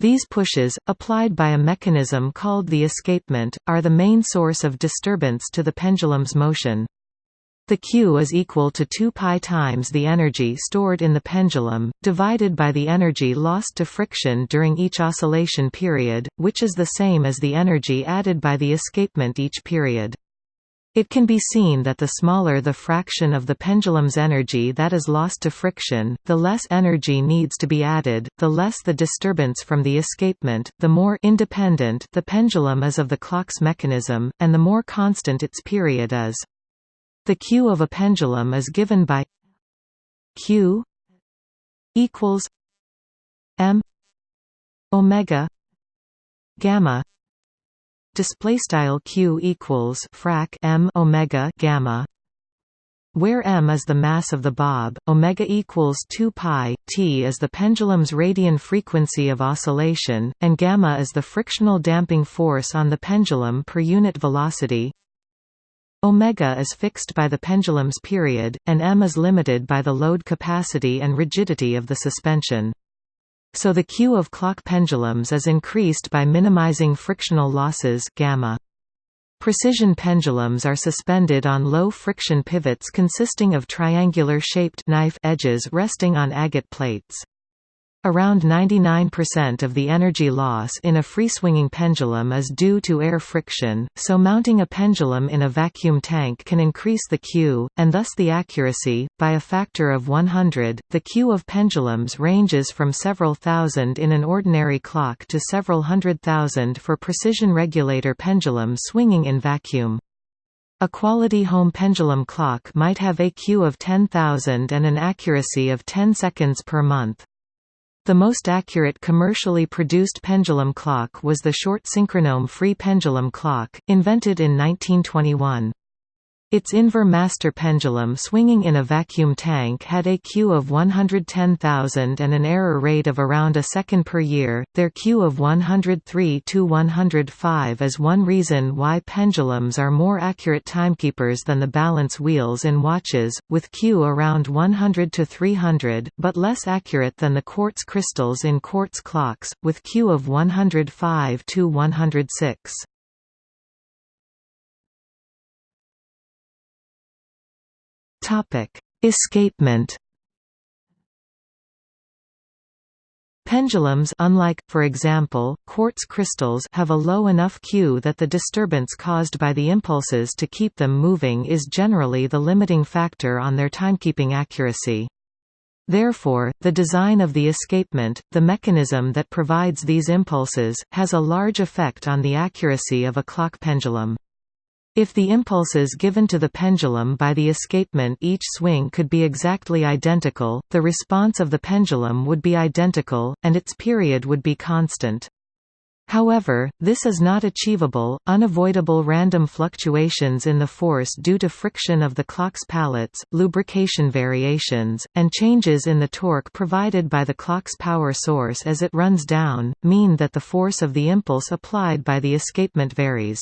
These pushes, applied by a mechanism called the escapement, are the main source of disturbance to the pendulum's motion. The Q is equal to 2 pi times the energy stored in the pendulum, divided by the energy lost to friction during each oscillation period, which is the same as the energy added by the escapement each period. It can be seen that the smaller the fraction of the pendulum's energy that is lost to friction, the less energy needs to be added, the less the disturbance from the escapement, the more independent the pendulum is of the clock's mechanism, and the more constant its period is. The Q of a pendulum is given by Q equals M omega gamma display style q equals frac m omega gamma where m is the mass of the bob, omega equals 2 pi, t is the pendulum's radian frequency of oscillation, and gamma is the frictional damping force on the pendulum per unit velocity. Omega is fixed by the pendulum's period, and m is limited by the load capacity and rigidity of the suspension. So the Q of clock pendulums is increased by minimizing frictional losses gamma. Precision pendulums are suspended on low-friction pivots consisting of triangular-shaped knife edges resting on agate plates. Around 99% of the energy loss in a free-swinging pendulum is due to air friction, so mounting a pendulum in a vacuum tank can increase the Q, and thus the accuracy, by a factor of 100. The Q of pendulums ranges from several thousand in an ordinary clock to several hundred thousand for precision regulator pendulums swinging in vacuum. A quality home pendulum clock might have a Q of 10,000 and an accuracy of 10 seconds per month. The most accurate commercially produced pendulum clock was the Shortt Synchronome free pendulum clock, invented in 1921. Its Invar master pendulum swinging in a vacuum tank had a Q of 110,000 and an error rate of around a second per year. Their Q of 103 to 105 is one reason why pendulums are more accurate timekeepers than the balance wheels in watches, with Q around 100 to 300, but less accurate than the quartz crystals in quartz clocks, with Q of 105 to 106. Topic: Escapement. Pendulums unlike, for example, quartz crystals have a low enough Q that the disturbance caused by the impulses to keep them moving is generally the limiting factor on their timekeeping accuracy. Therefore, the design of the escapement, the mechanism that provides these impulses, has a large effect on the accuracy of a clock pendulum. If the impulses given to the pendulum by the escapement each swing could be exactly identical, the response of the pendulum would be identical, and its period would be constant. However, this is not achievable. Unavoidable random fluctuations in the force due to friction of the clock's pallets, lubrication variations, and changes in the torque provided by the clock's power source as it runs down, mean that the force of the impulse applied by the escapement varies.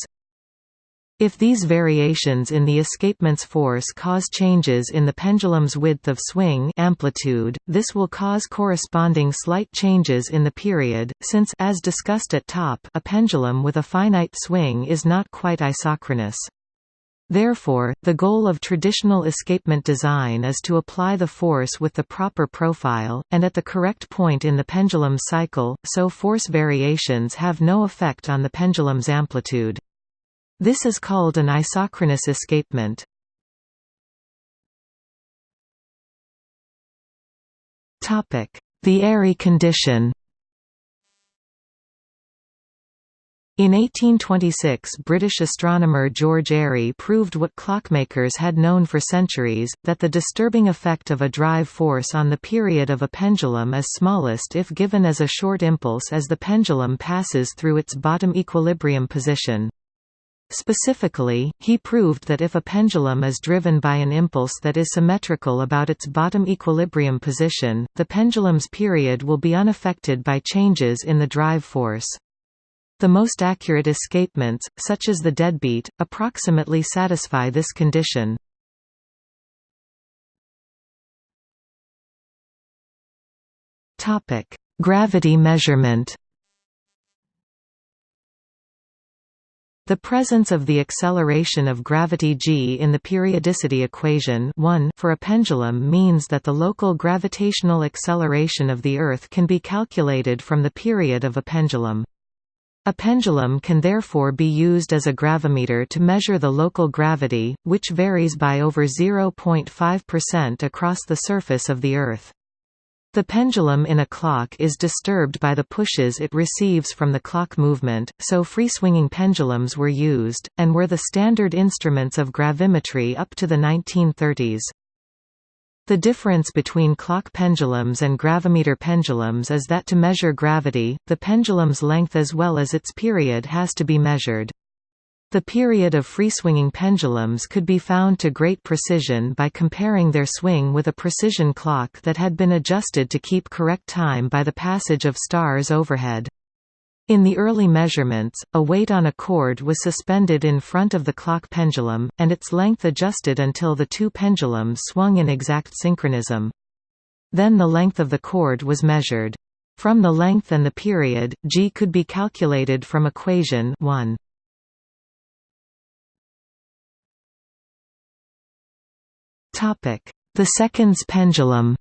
If these variations in the escapement's force cause changes in the pendulum's width of swing amplitude, this will cause corresponding slight changes in the period, since as discussed at top, a pendulum with a finite swing is not quite isochronous. Therefore, the goal of traditional escapement design is to apply the force with the proper profile, and at the correct point in the pendulum cycle, so force variations have no effect on the pendulum's amplitude. This is called an isochronous escapement. The Airy condition In 1826 British astronomer George Airy proved what clockmakers had known for centuries, that the disturbing effect of a drive force on the period of a pendulum is smallest if given as a short impulse as the pendulum passes through its bottom equilibrium position. Specifically, he proved that if a pendulum is driven by an impulse that is symmetrical about its bottom equilibrium position, the pendulum's period will be unaffected by changes in the drive force. The most accurate escapements, such as the deadbeat, approximately satisfy this condition. Gravity measurement The presence of the acceleration of gravity g in the periodicity equation 1 for a pendulum means that the local gravitational acceleration of the Earth can be calculated from the period of a pendulum. A pendulum can therefore be used as a gravimeter to measure the local gravity, which varies by over 0.5% across the surface of the Earth. The pendulum in a clock is disturbed by the pushes it receives from the clock movement, so free-swinging pendulums were used, and were the standard instruments of gravimetry up to the 1930s. The difference between clock pendulums and gravimeter pendulums is that to measure gravity, the pendulum's length as well as its period has to be measured. The period of free-swinging pendulums could be found to great precision by comparing their swing with a precision clock that had been adjusted to keep correct time by the passage of stars overhead. In the early measurements, a weight on a cord was suspended in front of the clock pendulum, and its length adjusted until the two pendulums swung in exact synchronism. Then the length of the cord was measured. From the length and the period, g could be calculated from equation 1. The seconds pendulum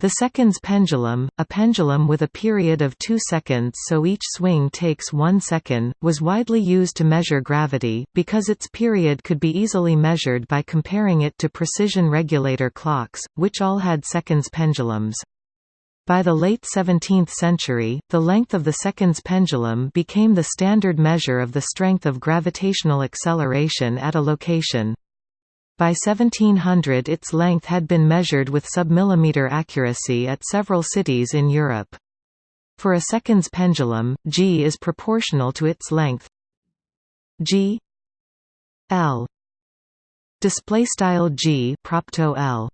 The seconds pendulum, a pendulum with a period of 2 seconds so each swing takes 1 second, was widely used to measure gravity, because its period could be easily measured by comparing it to precision regulator clocks, which all had seconds pendulums. By the late 17th century, the length of the seconds pendulum became the standard measure of the strength of gravitational acceleration at a location. By 1700 its length had been measured with submillimeter accuracy at several cities in Europe. For a seconds pendulum, g is proportional to its length g l display style g propto l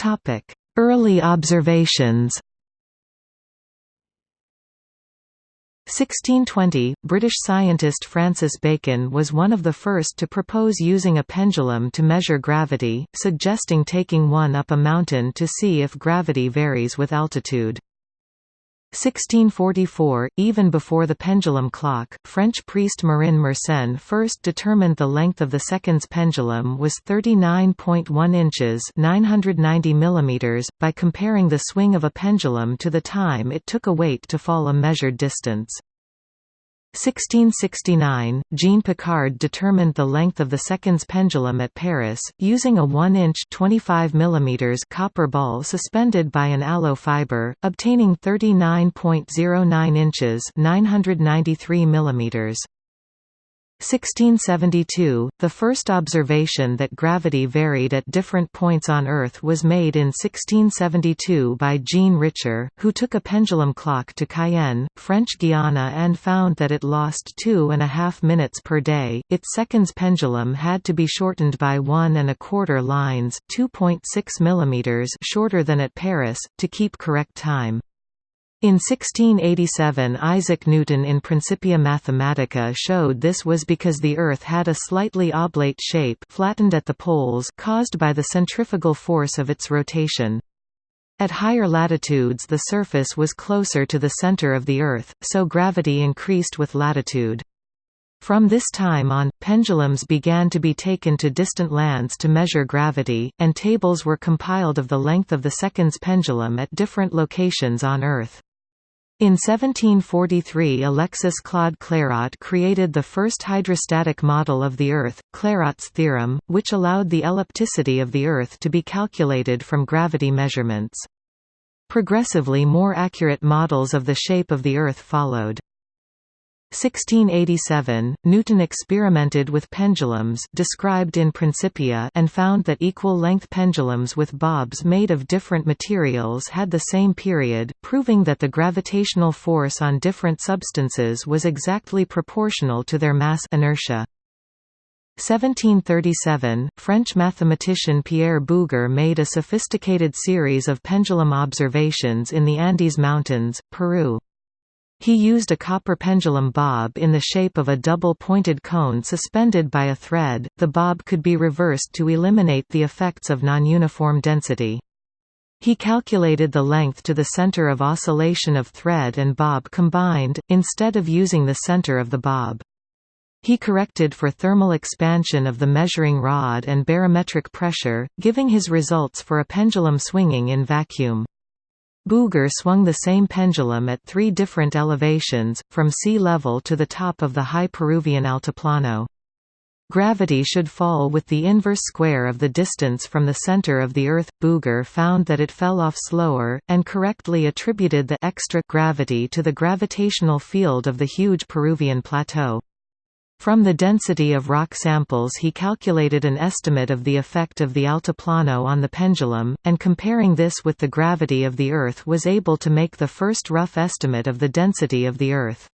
topic early observations 1620, British scientist Francis Bacon was one of the first to propose using a pendulum to measure gravity, suggesting taking one up a mountain to see if gravity varies with altitude. 1644, even before the pendulum clock, French priest Marin Mersenne first determined the length of the seconds pendulum was 39.1 inches 990 mm, by comparing the swing of a pendulum to the time it took a weight to fall a measured distance. 1669, Jean Picard determined the length of the seconds pendulum at Paris, using a 1-inch copper ball suspended by an aloe fiber, obtaining 39.09 inches 993 mm. 1672, the first observation that gravity varied at different points on Earth was made in 1672 by Jean Richer, who took a pendulum clock to Cayenne, French Guiana and found that it lost two and a half minutes per day. Its seconds pendulum had to be shortened by one and a quarter lines 2.6 mm shorter than at Paris, to keep correct time. In 1687 Isaac Newton in Principia Mathematica showed this was because the Earth had a slightly oblate shape flattened at the poles caused by the centrifugal force of its rotation. At higher latitudes the surface was closer to the center of the Earth, so gravity increased with latitude. From this time on, pendulums began to be taken to distant lands to measure gravity, and tables were compiled of the length of the seconds pendulum at different locations on Earth. In 1743 Alexis Claude Clairaut created the first hydrostatic model of the Earth, Clairaut's theorem, which allowed the ellipticity of the Earth to be calculated from gravity measurements. Progressively more accurate models of the shape of the Earth followed. 1687, Newton experimented with pendulums described in Principia and found that equal-length pendulums with bobs made of different materials had the same period, proving that the gravitational force on different substances was exactly proportional to their mass inertia. 1737, French mathematician Pierre Bouguer made a sophisticated series of pendulum observations in the Andes Mountains, Peru. He used a copper pendulum bob in the shape of a double-pointed cone suspended by a thread. The bob could be reversed to eliminate the effects of non-uniform density. He calculated the length to the center of oscillation of thread and bob combined, instead of using the center of the bob. He corrected for thermal expansion of the measuring rod and barometric pressure, giving his results for a pendulum swinging in vacuum. Bouguer swung the same pendulum at three different elevations, from sea level to the top of the high Peruvian altiplano. Gravity should fall with the inverse square of the distance from the center of the Earth. Bouguer found that it fell off slower, and correctly attributed the extra gravity to the gravitational field of the huge Peruvian plateau. From the density of rock samples he calculated an estimate of the effect of the altiplano on the pendulum, and comparing this with the gravity of the Earth was able to make the first rough estimate of the density of the Earth.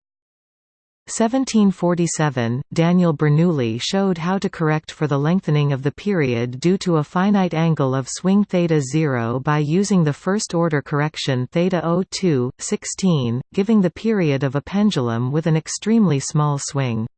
1747, Daniel Bernoulli showed how to correct for the lengthening of the period due to a finite angle of swing theta 0 by using the first-order correction theta 02, 16, giving the period of a pendulum with an extremely small swing.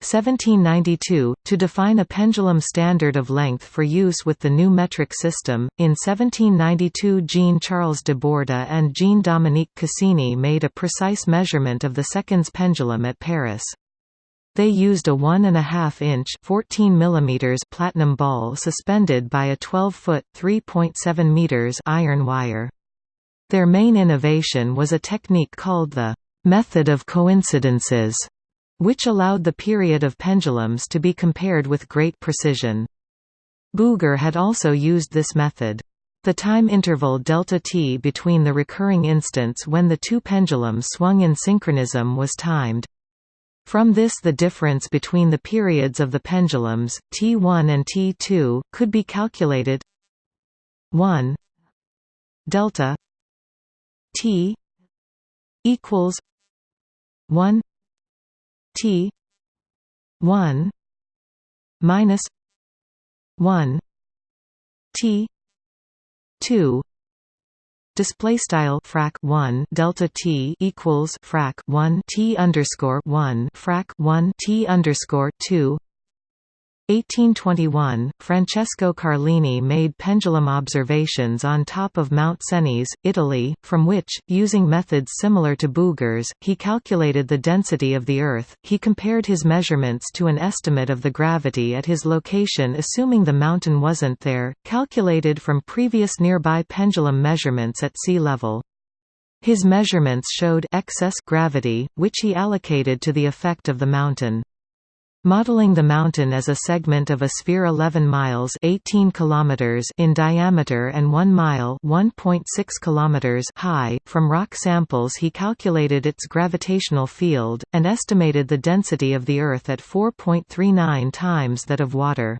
1792, to define a pendulum standard of length for use with the new metric system. In 1792, Jean-Charles de Borda and Jean-Dominique Cassini made a precise measurement of the seconds pendulum at Paris. They used a 1.5 inch 14 mm platinum ball suspended by a 12-foot 3.7 meters iron wire. Their main innovation was a technique called the method of coincidences which allowed the period of pendulums to be compared with great precision. Bouguer had also used this method. The time interval delta t between the recurring instants when the two pendulums swung in synchronism was timed. From this the difference between the periods of the pendulums, t1 and t2, could be calculated 1 delta t equals 1 T one minus one T two display style frac 1 delta t equals frac 1 t underscore 1 frac 1 t underscore 2 1821, Francesco Carlini made pendulum observations on top of Mount Cenis, Italy, from which, using methods similar to Bouguer's, he calculated the density of the Earth. He compared his measurements to an estimate of the gravity at his location assuming the mountain wasn't there, calculated from previous nearby pendulum measurements at sea level. His measurements showed excess gravity, which he allocated to the effect of the mountain. Modeling the mountain as a segment of a sphere 11 miles 18 kilometers in diameter and 1 mile 1.6 kilometers high, from rock samples he calculated its gravitational field, and estimated the density of the Earth at 4.39 times that of water.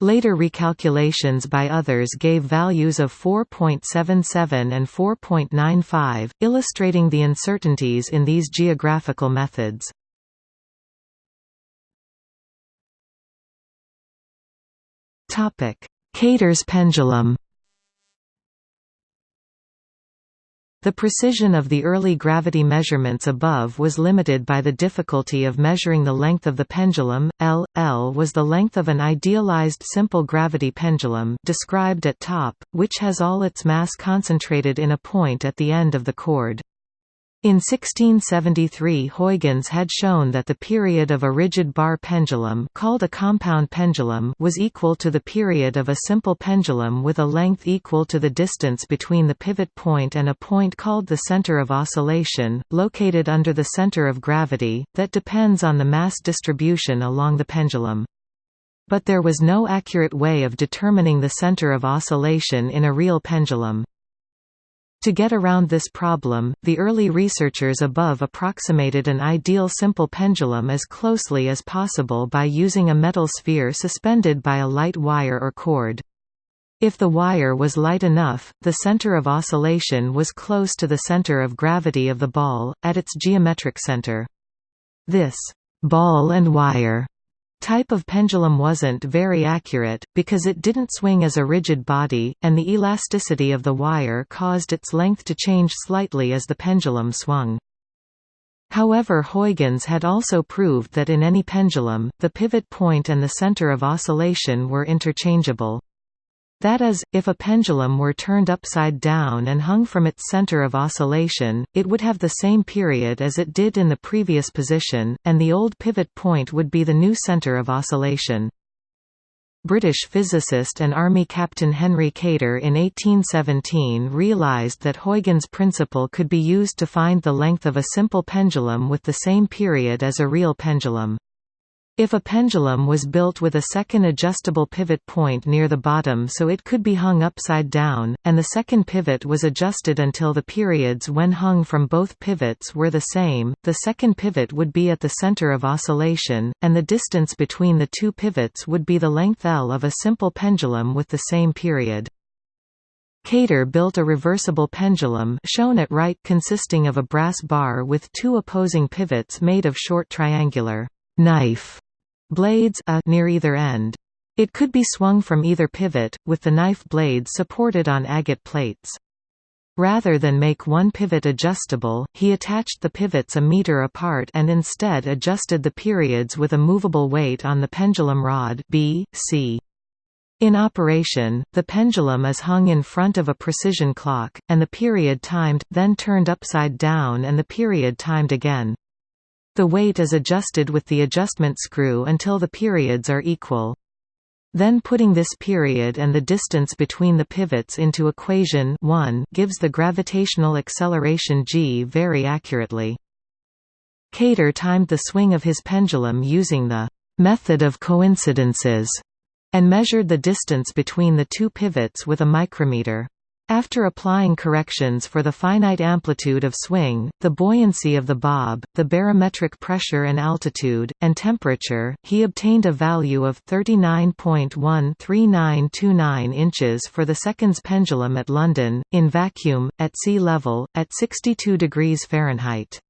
Later recalculations by others gave values of 4.77 and 4.95, illustrating the uncertainties in these geographical methods. Kater's pendulum The precision of the early gravity measurements above was limited by the difficulty of measuring the length of the pendulum. L. L was the length of an idealized simple gravity pendulum described at top, which has all its mass concentrated in a point at the end of the cord. In 1673 Huygens had shown that the period of a rigid bar pendulum called a compound pendulum was equal to the period of a simple pendulum with a length equal to the distance between the pivot point and a point called the center of oscillation, located under the center of gravity, that depends on the mass distribution along the pendulum. But there was no accurate way of determining the center of oscillation in a real pendulum. To get around this problem, the early researchers above approximated an ideal simple pendulum as closely as possible by using a metal sphere suspended by a light wire or cord. If the wire was light enough, the center of oscillation was close to the center of gravity of the ball, at its geometric center. This ball and wire type of pendulum wasn't very accurate, because it didn't swing as a rigid body, and the elasticity of the wire caused its length to change slightly as the pendulum swung. However Huygens had also proved that in any pendulum, the pivot point and the center of oscillation were interchangeable. That is, if a pendulum were turned upside down and hung from its center of oscillation, it would have the same period as it did in the previous position, and the old pivot point would be the new center of oscillation. British physicist and Army Captain Henry Kater in 1817 realised that Huygens' principle could be used to find the length of a simple pendulum with the same period as a real pendulum. If a pendulum was built with a second adjustable pivot point near the bottom so it could be hung upside down, and the second pivot was adjusted until the periods when hung from both pivots were the same, the second pivot would be at the center of oscillation, and the distance between the two pivots would be the length L of a simple pendulum with the same period. Kater built a reversible pendulum shown at right consisting of a brass bar with two opposing pivots made of short triangular knife blades a near either end. It could be swung from either pivot, with the knife blade supported on agate plates. Rather than make one pivot adjustable, he attached the pivots a meter apart and instead adjusted the periods with a movable weight on the pendulum rod B, C. In operation, the pendulum is hung in front of a precision clock, and the period timed, then turned upside down and the period timed again. The weight is adjusted with the adjustment screw until the periods are equal. Then putting this period and the distance between the pivots into equation 1 gives the gravitational acceleration g very accurately. Kater timed the swing of his pendulum using the method of coincidences and measured the distance between the two pivots with a micrometer. After applying corrections for the finite amplitude of swing, the buoyancy of the bob, the barometric pressure and altitude, and temperature, he obtained a value of 39.13929 inches for the seconds pendulum at London, in vacuum, at sea level, at 62 degrees Fahrenheit.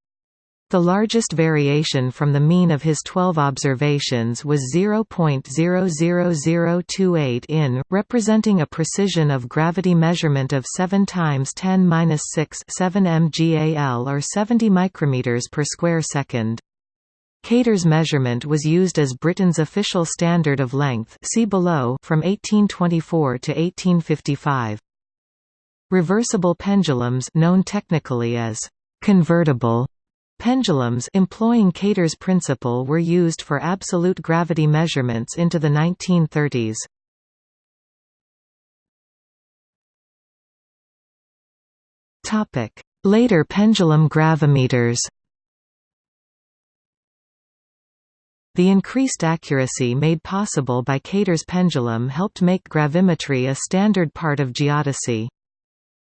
The largest variation from the mean of his 12 observations was 0.00028 in, representing a precision of gravity measurement of 7 times 10 6 7 mgal or 70 micrometers per square second. Kater's measurement was used as Britain's official standard of length see below from 1824 to 1855. Reversible pendulums known technically as convertible Pendulums employing Kater's principle were used for absolute gravity measurements into the 1930s. Later pendulum gravimeters The increased accuracy made possible by Kater's pendulum helped make gravimetry a standard part of geodesy.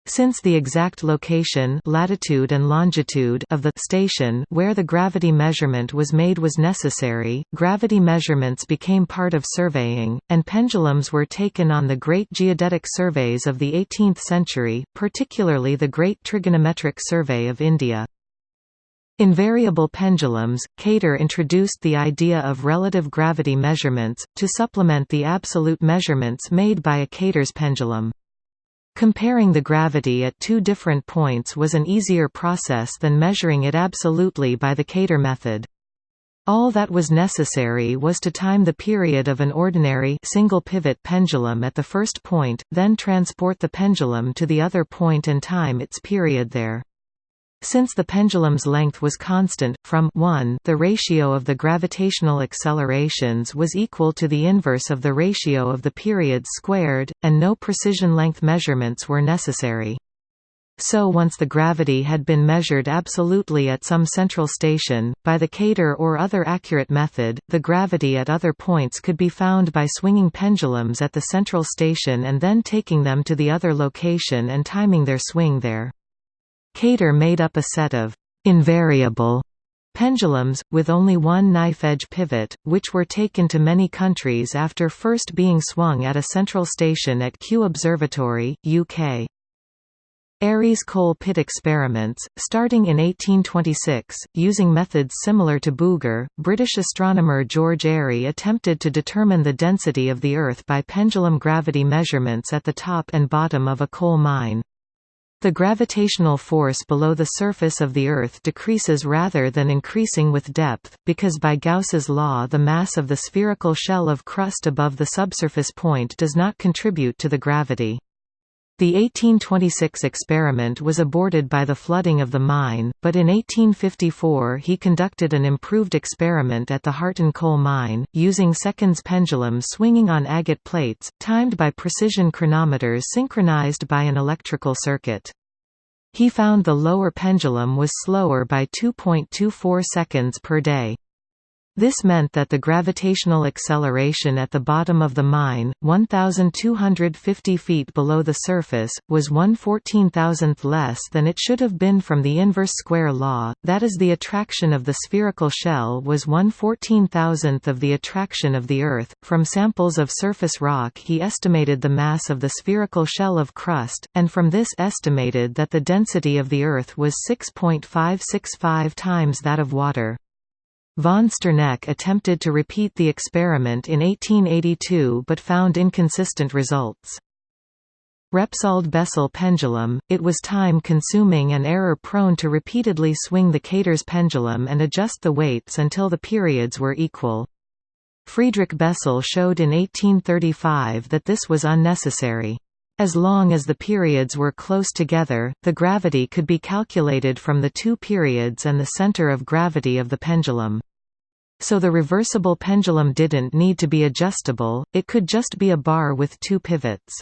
Since the exact location latitude and longitude of the station where the gravity measurement was made was necessary, gravity measurements became part of surveying, and pendulums were taken on the great geodetic surveys of the 18th century, particularly the Great Trigonometric Survey of India. Invariable pendulums, Kater introduced the idea of relative gravity measurements, to supplement the absolute measurements made by a Kater's pendulum. Comparing the gravity at two different points was an easier process than measuring it absolutely by the Kater method. All that was necessary was to time the period of an ordinary single pivot pendulum at the first point, then transport the pendulum to the other point and time its period there. Since the pendulum's length was constant, from 1 the ratio of the gravitational accelerations was equal to the inverse of the ratio of the periods squared, and no precision length measurements were necessary. So once the gravity had been measured absolutely at some central station, by the Kater or other accurate method, the gravity at other points could be found by swinging pendulums at the central station and then taking them to the other location and timing their swing there. Kater made up a set of invariable pendulums, with only one knife-edge pivot, which were taken to many countries after first being swung at a central station at Kew Observatory, UK. Airy's coal pit experiments, starting in 1826, using methods similar to Bouguer, British astronomer George Airy attempted to determine the density of the Earth by pendulum gravity measurements at the top and bottom of a coal mine. The gravitational force below the surface of the Earth decreases rather than increasing with depth, because by Gauss's law the mass of the spherical shell of crust above the subsurface point does not contribute to the gravity. The 1826 experiment was aborted by the flooding of the mine, but in 1854 he conducted an improved experiment at the Harton coal mine, using seconds pendulums swinging on agate plates, timed by precision chronometers synchronized by an electrical circuit. He found the lower pendulum was slower by 2.24 seconds per day. This meant that the gravitational acceleration at the bottom of the mine, 1,250 feet below the surface, was 1 14,000th less than it should have been from the inverse square law, that is the attraction of the spherical shell was 1 14,000th of the attraction of the Earth. From samples of surface rock he estimated the mass of the spherical shell of crust, and from this estimated that the density of the Earth was 6.565 times that of water. Von Sterneck attempted to repeat the experiment in 1882 but found inconsistent results. Repsold-Bessel pendulum, it was time-consuming and error-prone to repeatedly swing the Kater's pendulum and adjust the weights until the periods were equal. Friedrich Bessel showed in 1835 that this was unnecessary. As long as the periods were close together, the gravity could be calculated from the two periods and the center of gravity of the pendulum. So the reversible pendulum didn't need to be adjustable, it could just be a bar with two pivots.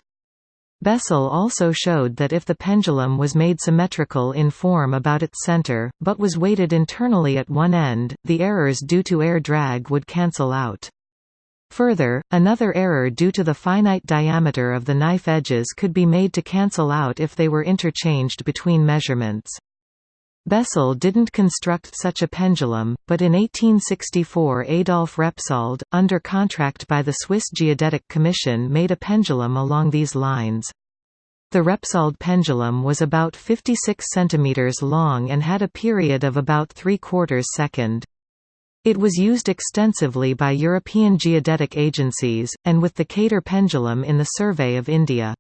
Bessel also showed that if the pendulum was made symmetrical in form about its center, but was weighted internally at one end, the errors due to air drag would cancel out. Further, another error due to the finite diameter of the knife edges could be made to cancel out if they were interchanged between measurements. Bessel didn't construct such a pendulum, but in 1864 Adolf Repsold, under contract by the Swiss Geodetic Commission made a pendulum along these lines. The Repsold pendulum was about 56 cm long and had a period of about 3 quarters second. It was used extensively by European geodetic agencies, and with the Kater pendulum in the Survey of India.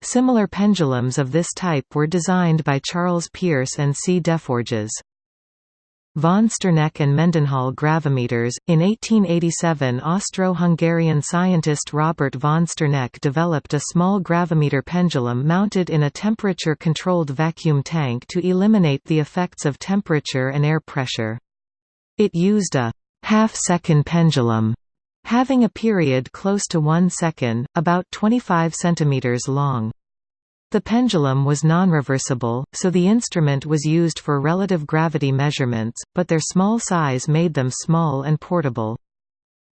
Similar pendulums of this type were designed by Charles Peirce and C. Defforges. Von Sterneck and Mendenhall gravimeters. In 1887, Austro-Hungarian scientist Robert von Sterneck developed a small gravimeter pendulum mounted in a temperature-controlled vacuum tank to eliminate the effects of temperature and air pressure. It used a half-second pendulum, having a period close to one second, about 25 cm long. The pendulum was non-reversible, so the instrument was used for relative gravity measurements, but their small size made them small and portable.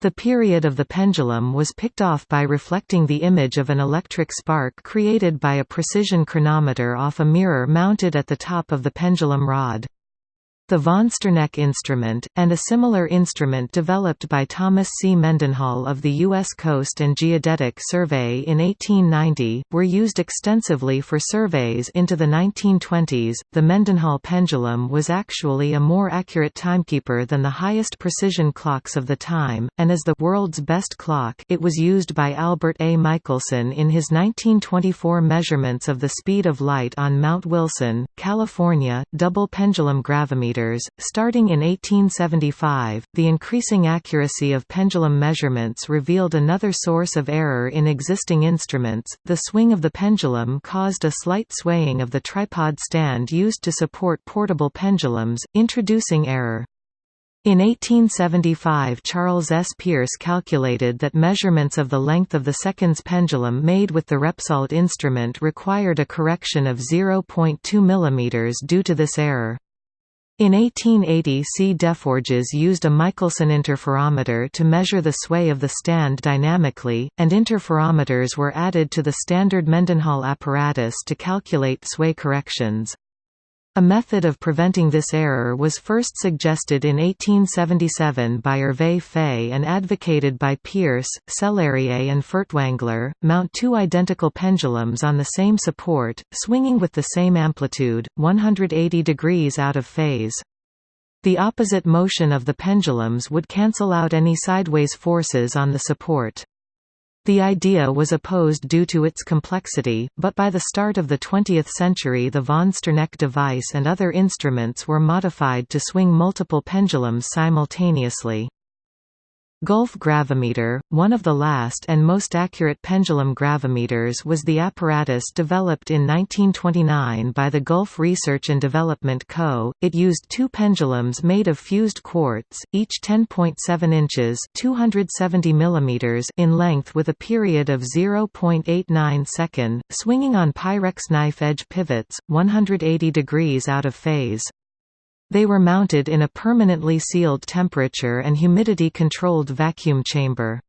The period of the pendulum was picked off by reflecting the image of an electric spark created by a precision chronometer off a mirror mounted at the top of the pendulum rod. The von Sterneck instrument, and a similar instrument developed by Thomas C. Mendenhall of the U.S. Coast and Geodetic Survey in 1890, were used extensively for surveys into the 1920s. The Mendenhall pendulum was actually a more accurate timekeeper than the highest precision clocks of the time, and as the world's best clock, it was used by Albert A. Michelson in his 1924 measurements of the speed of light on Mount Wilson, California, double pendulum gravimeter Starting in 1875, the increasing accuracy of pendulum measurements revealed another source of error in existing instruments. The swing of the pendulum caused a slight swaying of the tripod stand used to support portable pendulums, introducing error. In 1875 Charles S. Peirce calculated that measurements of the length of the seconds pendulum made with the Repsold instrument required a correction of 0.2 mm due to this error. In 1880 C. Defforges used a Michelson interferometer to measure the sway of the stand dynamically, and interferometers were added to the standard Mendenhall apparatus to calculate sway corrections. A method of preventing this error was first suggested in 1877 by Hervé Faye and advocated by Peirce, Cellérier and Furtwängler. Mount two identical pendulums on the same support, swinging with the same amplitude, 180 degrees out of phase. The opposite motion of the pendulums would cancel out any sideways forces on the support. The idea was opposed due to its complexity, but by the start of the 20th century the von Sterneck device and other instruments were modified to swing multiple pendulums simultaneously. Gulf gravimeter, one of the last and most accurate pendulum gravimeters was the apparatus developed in 1929 by the Gulf Research and Development Co. It used two pendulums made of fused quartz, each 10.7 inches 270 mm in length with a period of 0.89 second, swinging on Pyrex knife edge pivots, 180 degrees out of phase. They were mounted in a permanently sealed temperature and humidity-controlled vacuum chamber.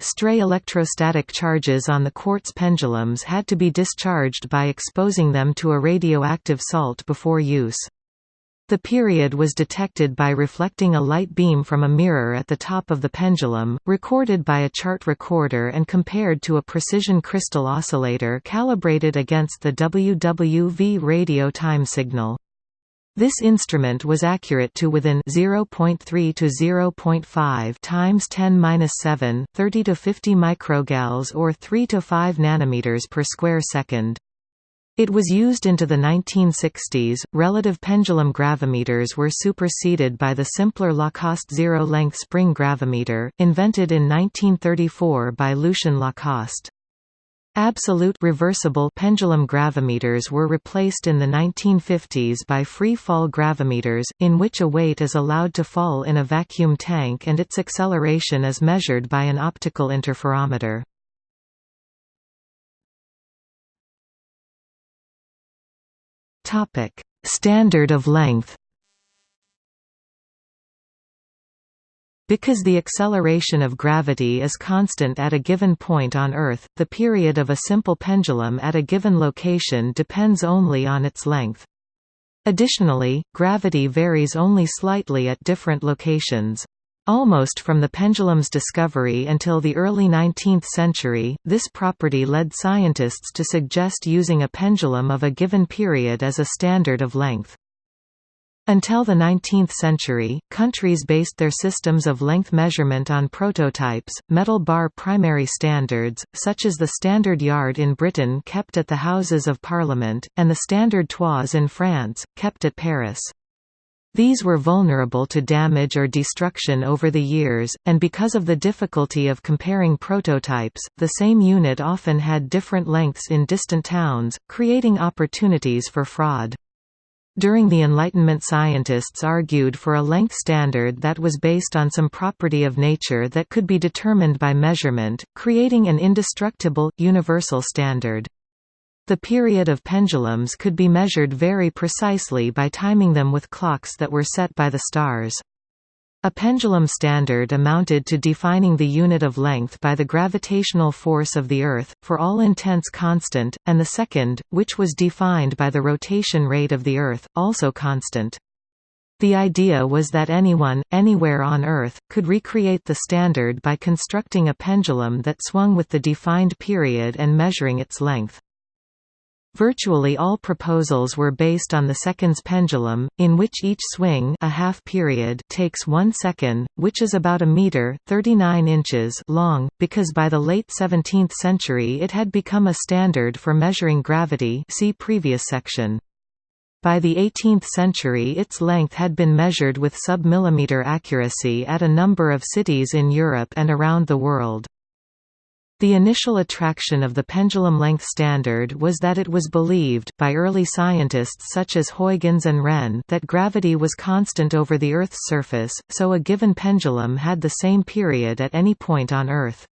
Stray electrostatic charges on the quartz pendulums had to be discharged by exposing them to a radioactive salt before use. The period was detected by reflecting a light beam from a mirror at the top of the pendulum, recorded by a chart recorder and compared to a precision crystal oscillator calibrated against the WWV radio time signal. This instrument was accurate to within 0.3 to 0.5 times 10^-7, 30 to 50 microgals or 3 to 5 nanometers per square second. It was used into the 1960s. Relative pendulum gravimeters were superseded by the simpler Lacoste zero-length spring gravimeter, invented in 1934 by Lucien Lacoste. Absolute reversible pendulum gravimeters were replaced in the 1950s by free-fall gravimeters, in which a weight is allowed to fall in a vacuum tank and its acceleration is measured by an optical interferometer. Standard of length Because the acceleration of gravity is constant at a given point on Earth, the period of a simple pendulum at a given location depends only on its length. Additionally, gravity varies only slightly at different locations. Almost from the pendulum's discovery until the early 19th century, this property led scientists to suggest using a pendulum of a given period as a standard of length. Until the 19th century, countries based their systems of length measurement on prototypes, metal bar primary standards, such as the Standard Yard in Britain kept at the Houses of Parliament, and the Standard Toise in France, kept at Paris. These were vulnerable to damage or destruction over the years, and because of the difficulty of comparing prototypes, the same unit often had different lengths in distant towns, creating opportunities for fraud. During the Enlightenment scientists argued for a length standard that was based on some property of nature that could be determined by measurement, creating an indestructible, universal standard. The period of pendulums could be measured very precisely by timing them with clocks that were set by the stars. A pendulum standard amounted to defining the unit of length by the gravitational force of the Earth, for all intents constant, and the second, which was defined by the rotation rate of the Earth, also constant. The idea was that anyone, anywhere on Earth, could recreate the standard by constructing a pendulum that swung with the defined period and measuring its length. Virtually all proposals were based on the seconds pendulum, in which each swing a half period takes one second, which is about a meter 39 inches long, because by the late 17th century it had become a standard for measuring gravity see previous section. By the 18th century its length had been measured with sub-millimeter accuracy at a number of cities in Europe and around the world. The initial attraction of the pendulum length standard was that it was believed by early scientists such as Huygens and Wren that gravity was constant over the Earth's surface, so a given pendulum had the same period at any point on Earth.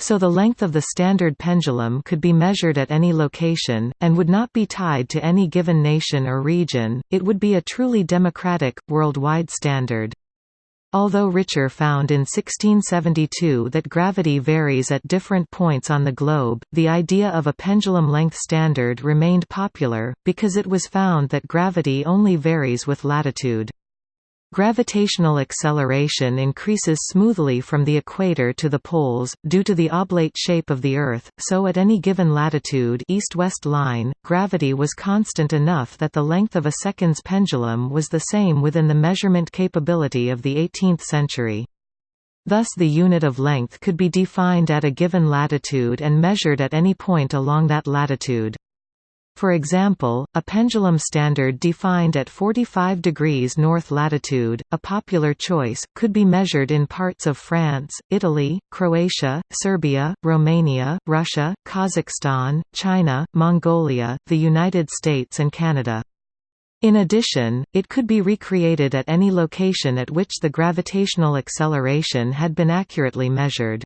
So the length of the standard pendulum could be measured at any location, and would not be tied to any given nation or region, it would be a truly democratic, worldwide standard. Although Richer found in 1672 that gravity varies at different points on the globe, the idea of a pendulum length standard remained popular, because it was found that gravity only varies with latitude. Gravitational acceleration increases smoothly from the equator to the poles, due to the oblate shape of the Earth, so at any given latitude east-west line, gravity was constant enough that the length of a seconds pendulum was the same within the measurement capability of the 18th century. Thus the unit of length could be defined at a given latitude and measured at any point along that latitude. For example, a pendulum standard defined at 45 degrees north latitude, a popular choice, could be measured in parts of France, Italy, Croatia, Serbia, Romania, Russia, Kazakhstan, China, Mongolia, the United States and Canada. In addition, it could be recreated at any location at which the gravitational acceleration had been accurately measured.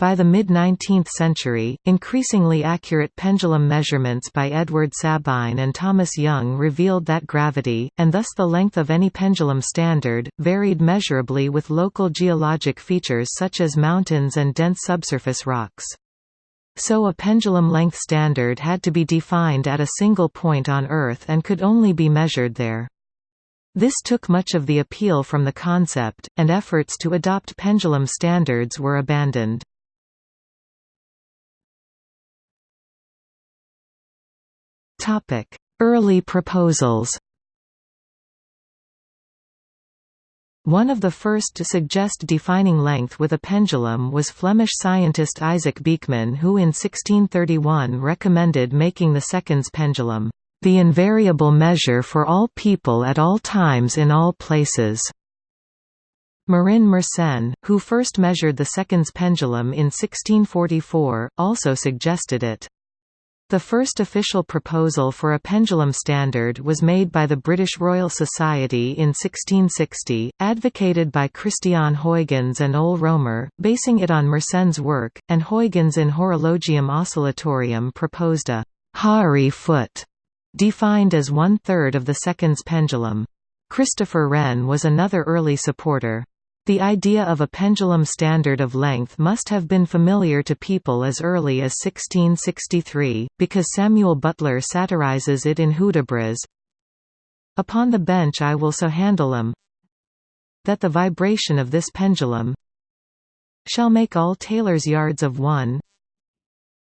By the mid-19th century, increasingly accurate pendulum measurements by Edward Sabine and Thomas Young revealed that gravity, and thus the length of any pendulum standard, varied measurably with local geologic features such as mountains and dense subsurface rocks. So a pendulum length standard had to be defined at a single point on Earth and could only be measured there. This took much of the appeal from the concept, and efforts to adopt pendulum standards were abandoned. Early proposals One of the first to suggest defining length with a pendulum was Flemish scientist Isaac Beeckman who in 1631 recommended making the seconds pendulum, "...the invariable measure for all people at all times in all places." Marin Mersenne, who first measured the seconds pendulum in 1644, also suggested it. The first official proposal for a pendulum standard was made by the British Royal Society in 1660, advocated by Christiaan Huygens and Ole Romer, basing it on Mersenne's work, and Huygens in Horologium Oscillatorium proposed a «horary foot», defined as one-third of the seconds pendulum. Christopher Wren was another early supporter. The idea of a pendulum standard of length must have been familiar to people as early as 1663, because Samuel Butler satirizes it in Hudibras. Upon the bench I will so handle 'em that the vibration of this pendulum shall make all tailors' yards of one.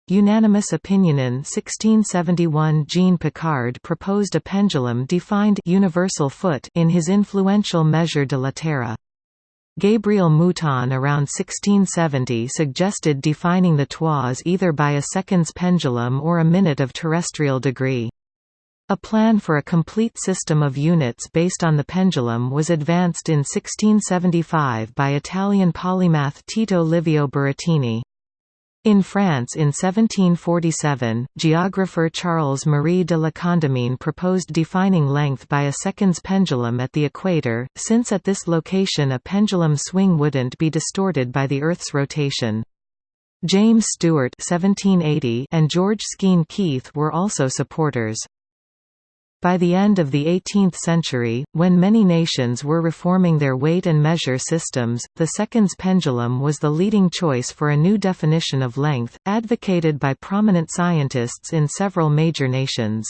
Unanimous opinion in 1671 Jean Picard proposed a pendulum defined universal foot in his influential Mesure de la Terre. Gabriel Mouton around 1670 suggested defining the toise either by a seconds pendulum or a minute of terrestrial degree. A plan for a complete system of units based on the pendulum was advanced in 1675 by Italian polymath Tito Livio Burattini. In France in 1747, geographer Charles-Marie de la Condamine proposed defining length by a seconds pendulum at the equator, since at this location a pendulum swing wouldn't be distorted by the Earth's rotation. James Steuart 1780 and George Skene Keith were also supporters. By the end of the 18th century, when many nations were reforming their weight and measure systems, the seconds pendulum was the leading choice for a new definition of length, advocated by prominent scientists in several major nations.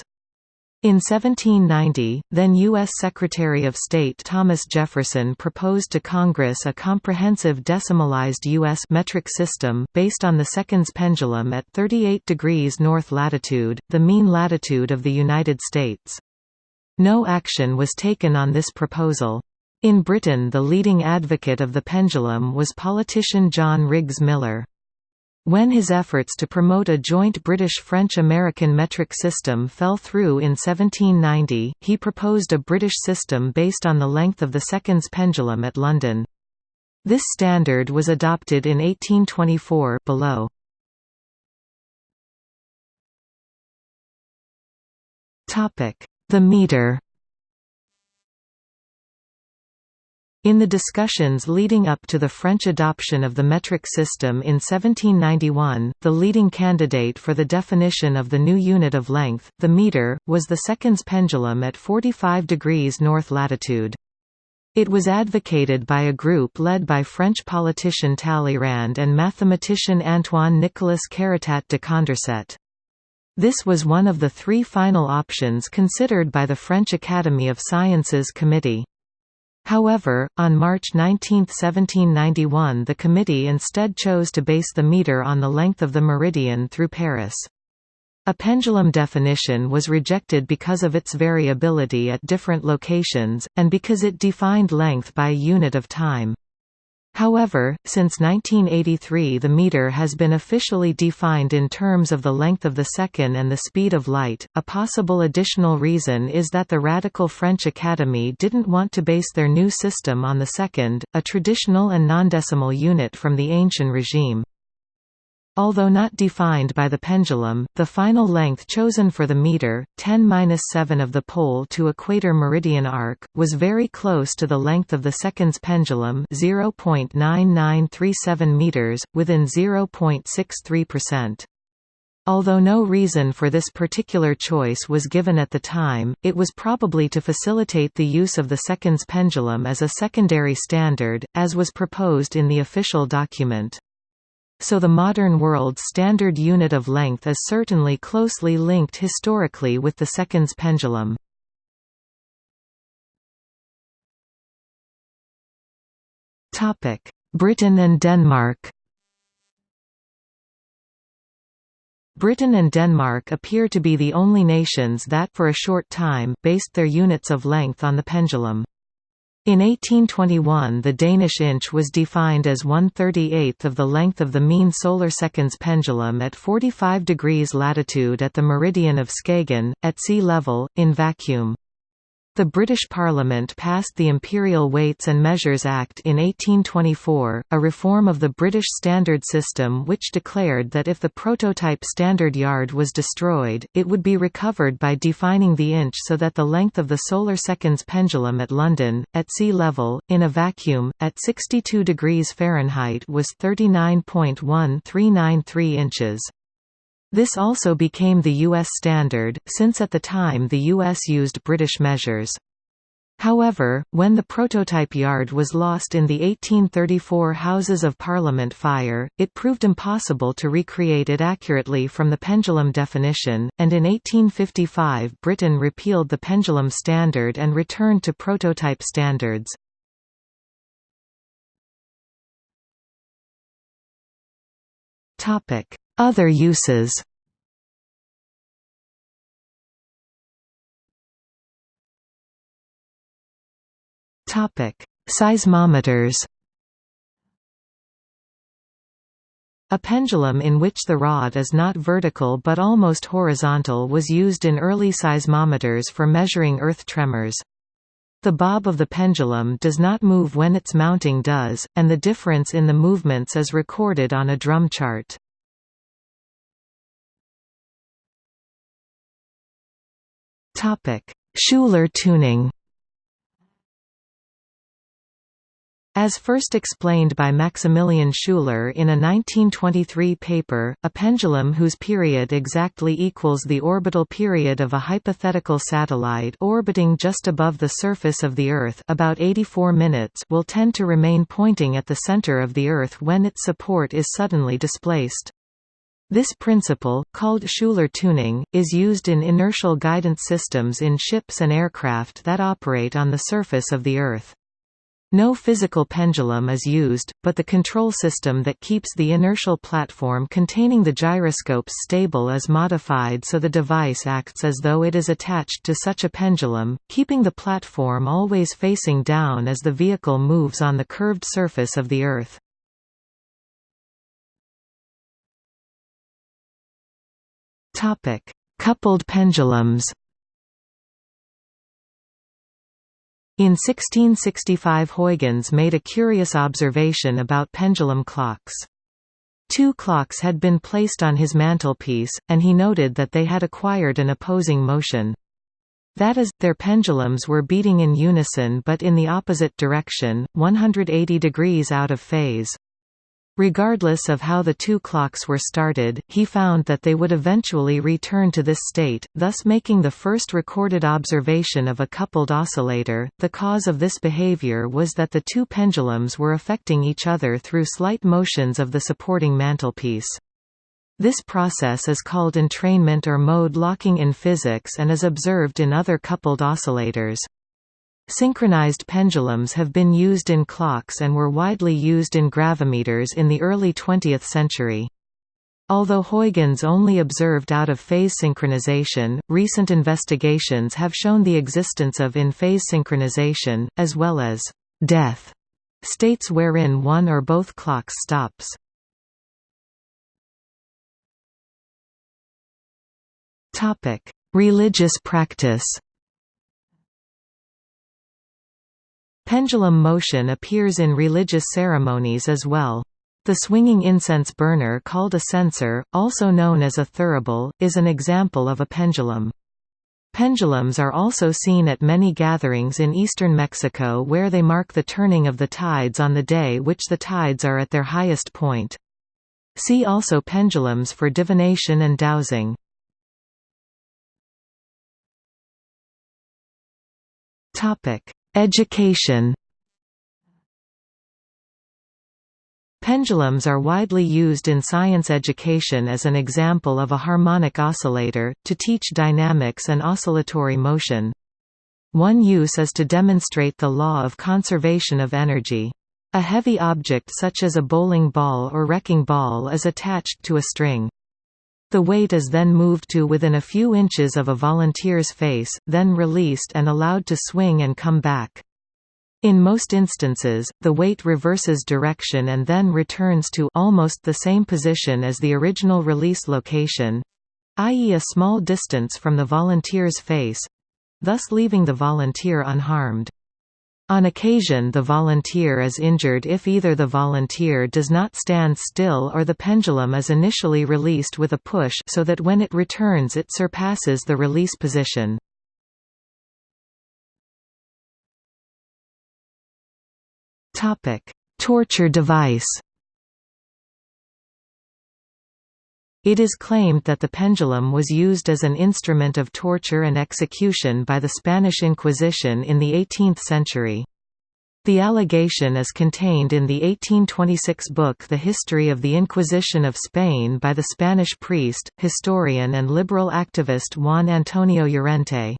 In 1790, then U.S. Secretary of State Thomas Jefferson proposed to Congress a comprehensive decimalized U.S. metric system, based on the seconds pendulum at 38 degrees north latitude, the mean latitude of the United States. No action was taken on this proposal. In Britain the leading advocate of the pendulum was politician John Riggs Miller. When his efforts to promote a joint British-French-American metric system fell through in 1790, he proposed a British system based on the length of the seconds pendulum at London. This standard was adopted in 1824 below. The meter In the discussions leading up to the French adoption of the metric system in 1791, the leading candidate for the definition of the new unit of length, the meter, was the seconds pendulum at 45 degrees north latitude. It was advocated by a group led by French politician Talleyrand and mathematician Antoine-Nicolas Caritat de Condorcet. This was one of the three final options considered by the French Academy of Sciences Committee. However, on March 19, 1791 the committee instead chose to base the meter on the length of the meridian through Paris. A pendulum definition was rejected because of its variability at different locations, and because it defined length by a unit of time. However, since 1983 the meter has been officially defined in terms of the length of the second and the speed of light. A possible additional reason is that the radical French Academy didn't want to base their new system on the second, a traditional and non-decimal unit from the ancient regime. Although not defined by the pendulum, the final length chosen for the meter, 10-7 of the pole to equator meridian arc, was very close to the length of the seconds pendulum 0.9937 meters, within 0.63%. Although no reason for this particular choice was given at the time, it was probably to facilitate the use of the seconds pendulum as a secondary standard, as was proposed in the official document. So the modern world's standard unit of length is certainly closely linked historically with the seconds pendulum. Britain and Denmark Britain and Denmark appear to be the only nations that for a short time based their units of length on the pendulum. In 1821 the Danish inch was defined as 1/38th of the length of the mean solar seconds pendulum at 45 degrees latitude at the meridian of Skagen, at sea level, in vacuum. The British Parliament passed the Imperial Weights and Measures Act in 1824, a reform of the British standard system which declared that if the prototype standard yard was destroyed, it would be recovered by defining the inch so that the length of the solar seconds pendulum at London, at sea level, in a vacuum, at 62 degrees Fahrenheit was 39.1393 inches. This also became the U.S. standard, since at the time the U.S. used British measures. However, when the prototype yard was lost in the 1834 Houses of Parliament fire, it proved impossible to recreate it accurately from the pendulum definition, and in 1855 Britain repealed the pendulum standard and returned to prototype standards. Other uses Seismometers A pendulum in which the rod is not vertical but almost horizontal was used in early seismometers for measuring earth tremors. The bob of the pendulum does not move when its mounting does, and the difference in the movements is recorded on a drum chart. Schuler tuning As first explained by Maximilian Schuler in a 1923 paper, a pendulum whose period exactly equals the orbital period of a hypothetical satellite orbiting just above the surface of the Earth about 84 minutes will tend to remain pointing at the center of the Earth when its support is suddenly displaced. This principle, called Schuler tuning, is used in inertial guidance systems in ships and aircraft that operate on the surface of the Earth. No physical pendulum is used, but the control system that keeps the inertial platform containing the gyroscopes stable is modified so the device acts as though it is attached to such a pendulum, keeping the platform always facing down as the vehicle moves on the curved surface of the Earth. Topic: Coupled pendulums. In 1665 Huygens made a curious observation about pendulum clocks. Two clocks had been placed on his mantelpiece, and he noted that they had acquired an opposing motion. That is, their pendulums were beating in unison but in the opposite direction, 180 degrees out of phase. Regardless of how the two clocks were started, he found that they would eventually return to this state, thus making the first recorded observation of a coupled oscillator. The cause of this behavior was that the two pendulums were affecting each other through slight motions of the supporting mantelpiece. This process is called entrainment or mode locking in physics and is observed in other coupled oscillators. Synchronized pendulums have been used in clocks and were widely used in gravimeters in the early 20th century. Although Huygens only observed out-of-phase synchronization, recent investigations have shown the existence of in-phase synchronization, as well as «death» states wherein one or both clocks stops. Religious practice Pendulum motion appears in religious ceremonies as well. The swinging incense burner called a censer, also known as a thurible, is an example of a pendulum. Pendulums are also seen at many gatherings in eastern Mexico where they mark the turning of the tides on the day which the tides are at their highest point. See also pendulums for divination and dowsing. Education Pendulums are widely used in science education as an example of a harmonic oscillator, to teach dynamics and oscillatory motion. One use is to demonstrate the law of conservation of energy. A heavy object such as a bowling ball or wrecking ball is attached to a string. The weight is then moved to within a few inches of a volunteer's face, then released and allowed to swing and come back. In most instances, the weight reverses direction and then returns to almost the same position as the original release location i.e. a small distance from the volunteer's face thus leaving the volunteer unharmed. On occasion the volunteer is injured if either the volunteer does not stand still or the pendulum is initially released with a push so that when it returns it surpasses the release position. Torture device. It is claimed that the pendulum was used as an instrument of torture and execution by the Spanish Inquisition in the 18th century. The allegation is contained in the 1826 book The History of the Inquisition of Spain by the Spanish priest, historian and liberal activist Juan Antonio Llorente.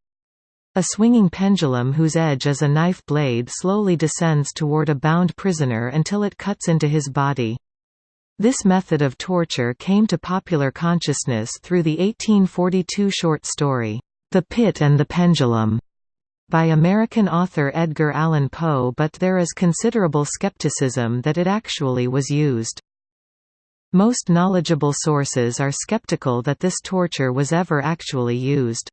A swinging pendulum whose edge is a knife blade slowly descends toward a bound prisoner until it cuts into his body. This method of torture came to popular consciousness through the 1842 short story, The Pit and the Pendulum, by American author Edgar Allan Poe but there is considerable skepticism that it actually was used. Most knowledgeable sources are skeptical that this torture was ever actually used.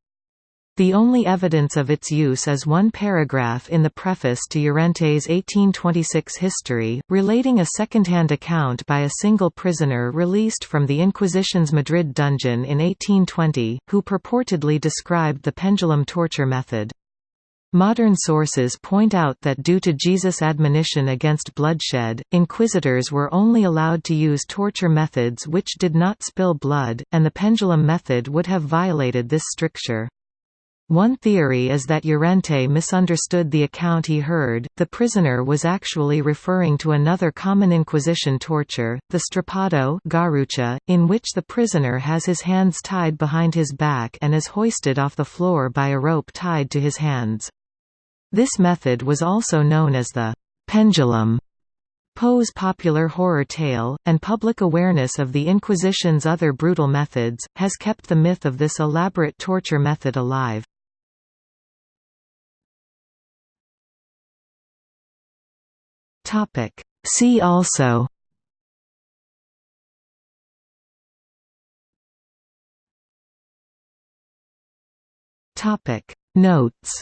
The only evidence of its use is one paragraph in the preface to Llorente's 1826 history, relating a second-hand account by a single prisoner released from the Inquisition's Madrid dungeon in 1820, who purportedly described the pendulum torture method. Modern sources point out that due to Jesus' admonition against bloodshed, inquisitors were only allowed to use torture methods which did not spill blood, and the pendulum method would have violated this stricture. One theory is that Llorente misunderstood the account he heard, the prisoner was actually referring to another common Inquisition torture, the strappado garrucha, in which the prisoner has his hands tied behind his back and is hoisted off the floor by a rope tied to his hands. This method was also known as the pendulum. Poe's popular horror tale, and public awareness of the Inquisition's other brutal methods, has kept the myth of this elaborate torture method alive. Topic. See also Topic Notes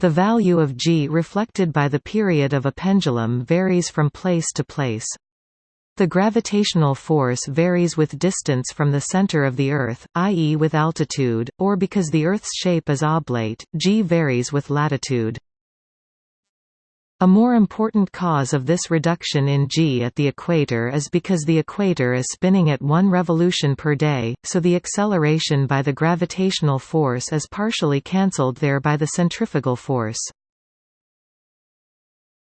The value of g reflected by the period of a pendulum varies from place to place. The gravitational force varies with distance from the center of the Earth, i.e. with altitude, or because the Earth's shape is oblate, g varies with latitude. A more important cause of this reduction in g at the equator is because the equator is spinning at one revolution per day, so the acceleration by the gravitational force is partially cancelled there by the centrifugal force.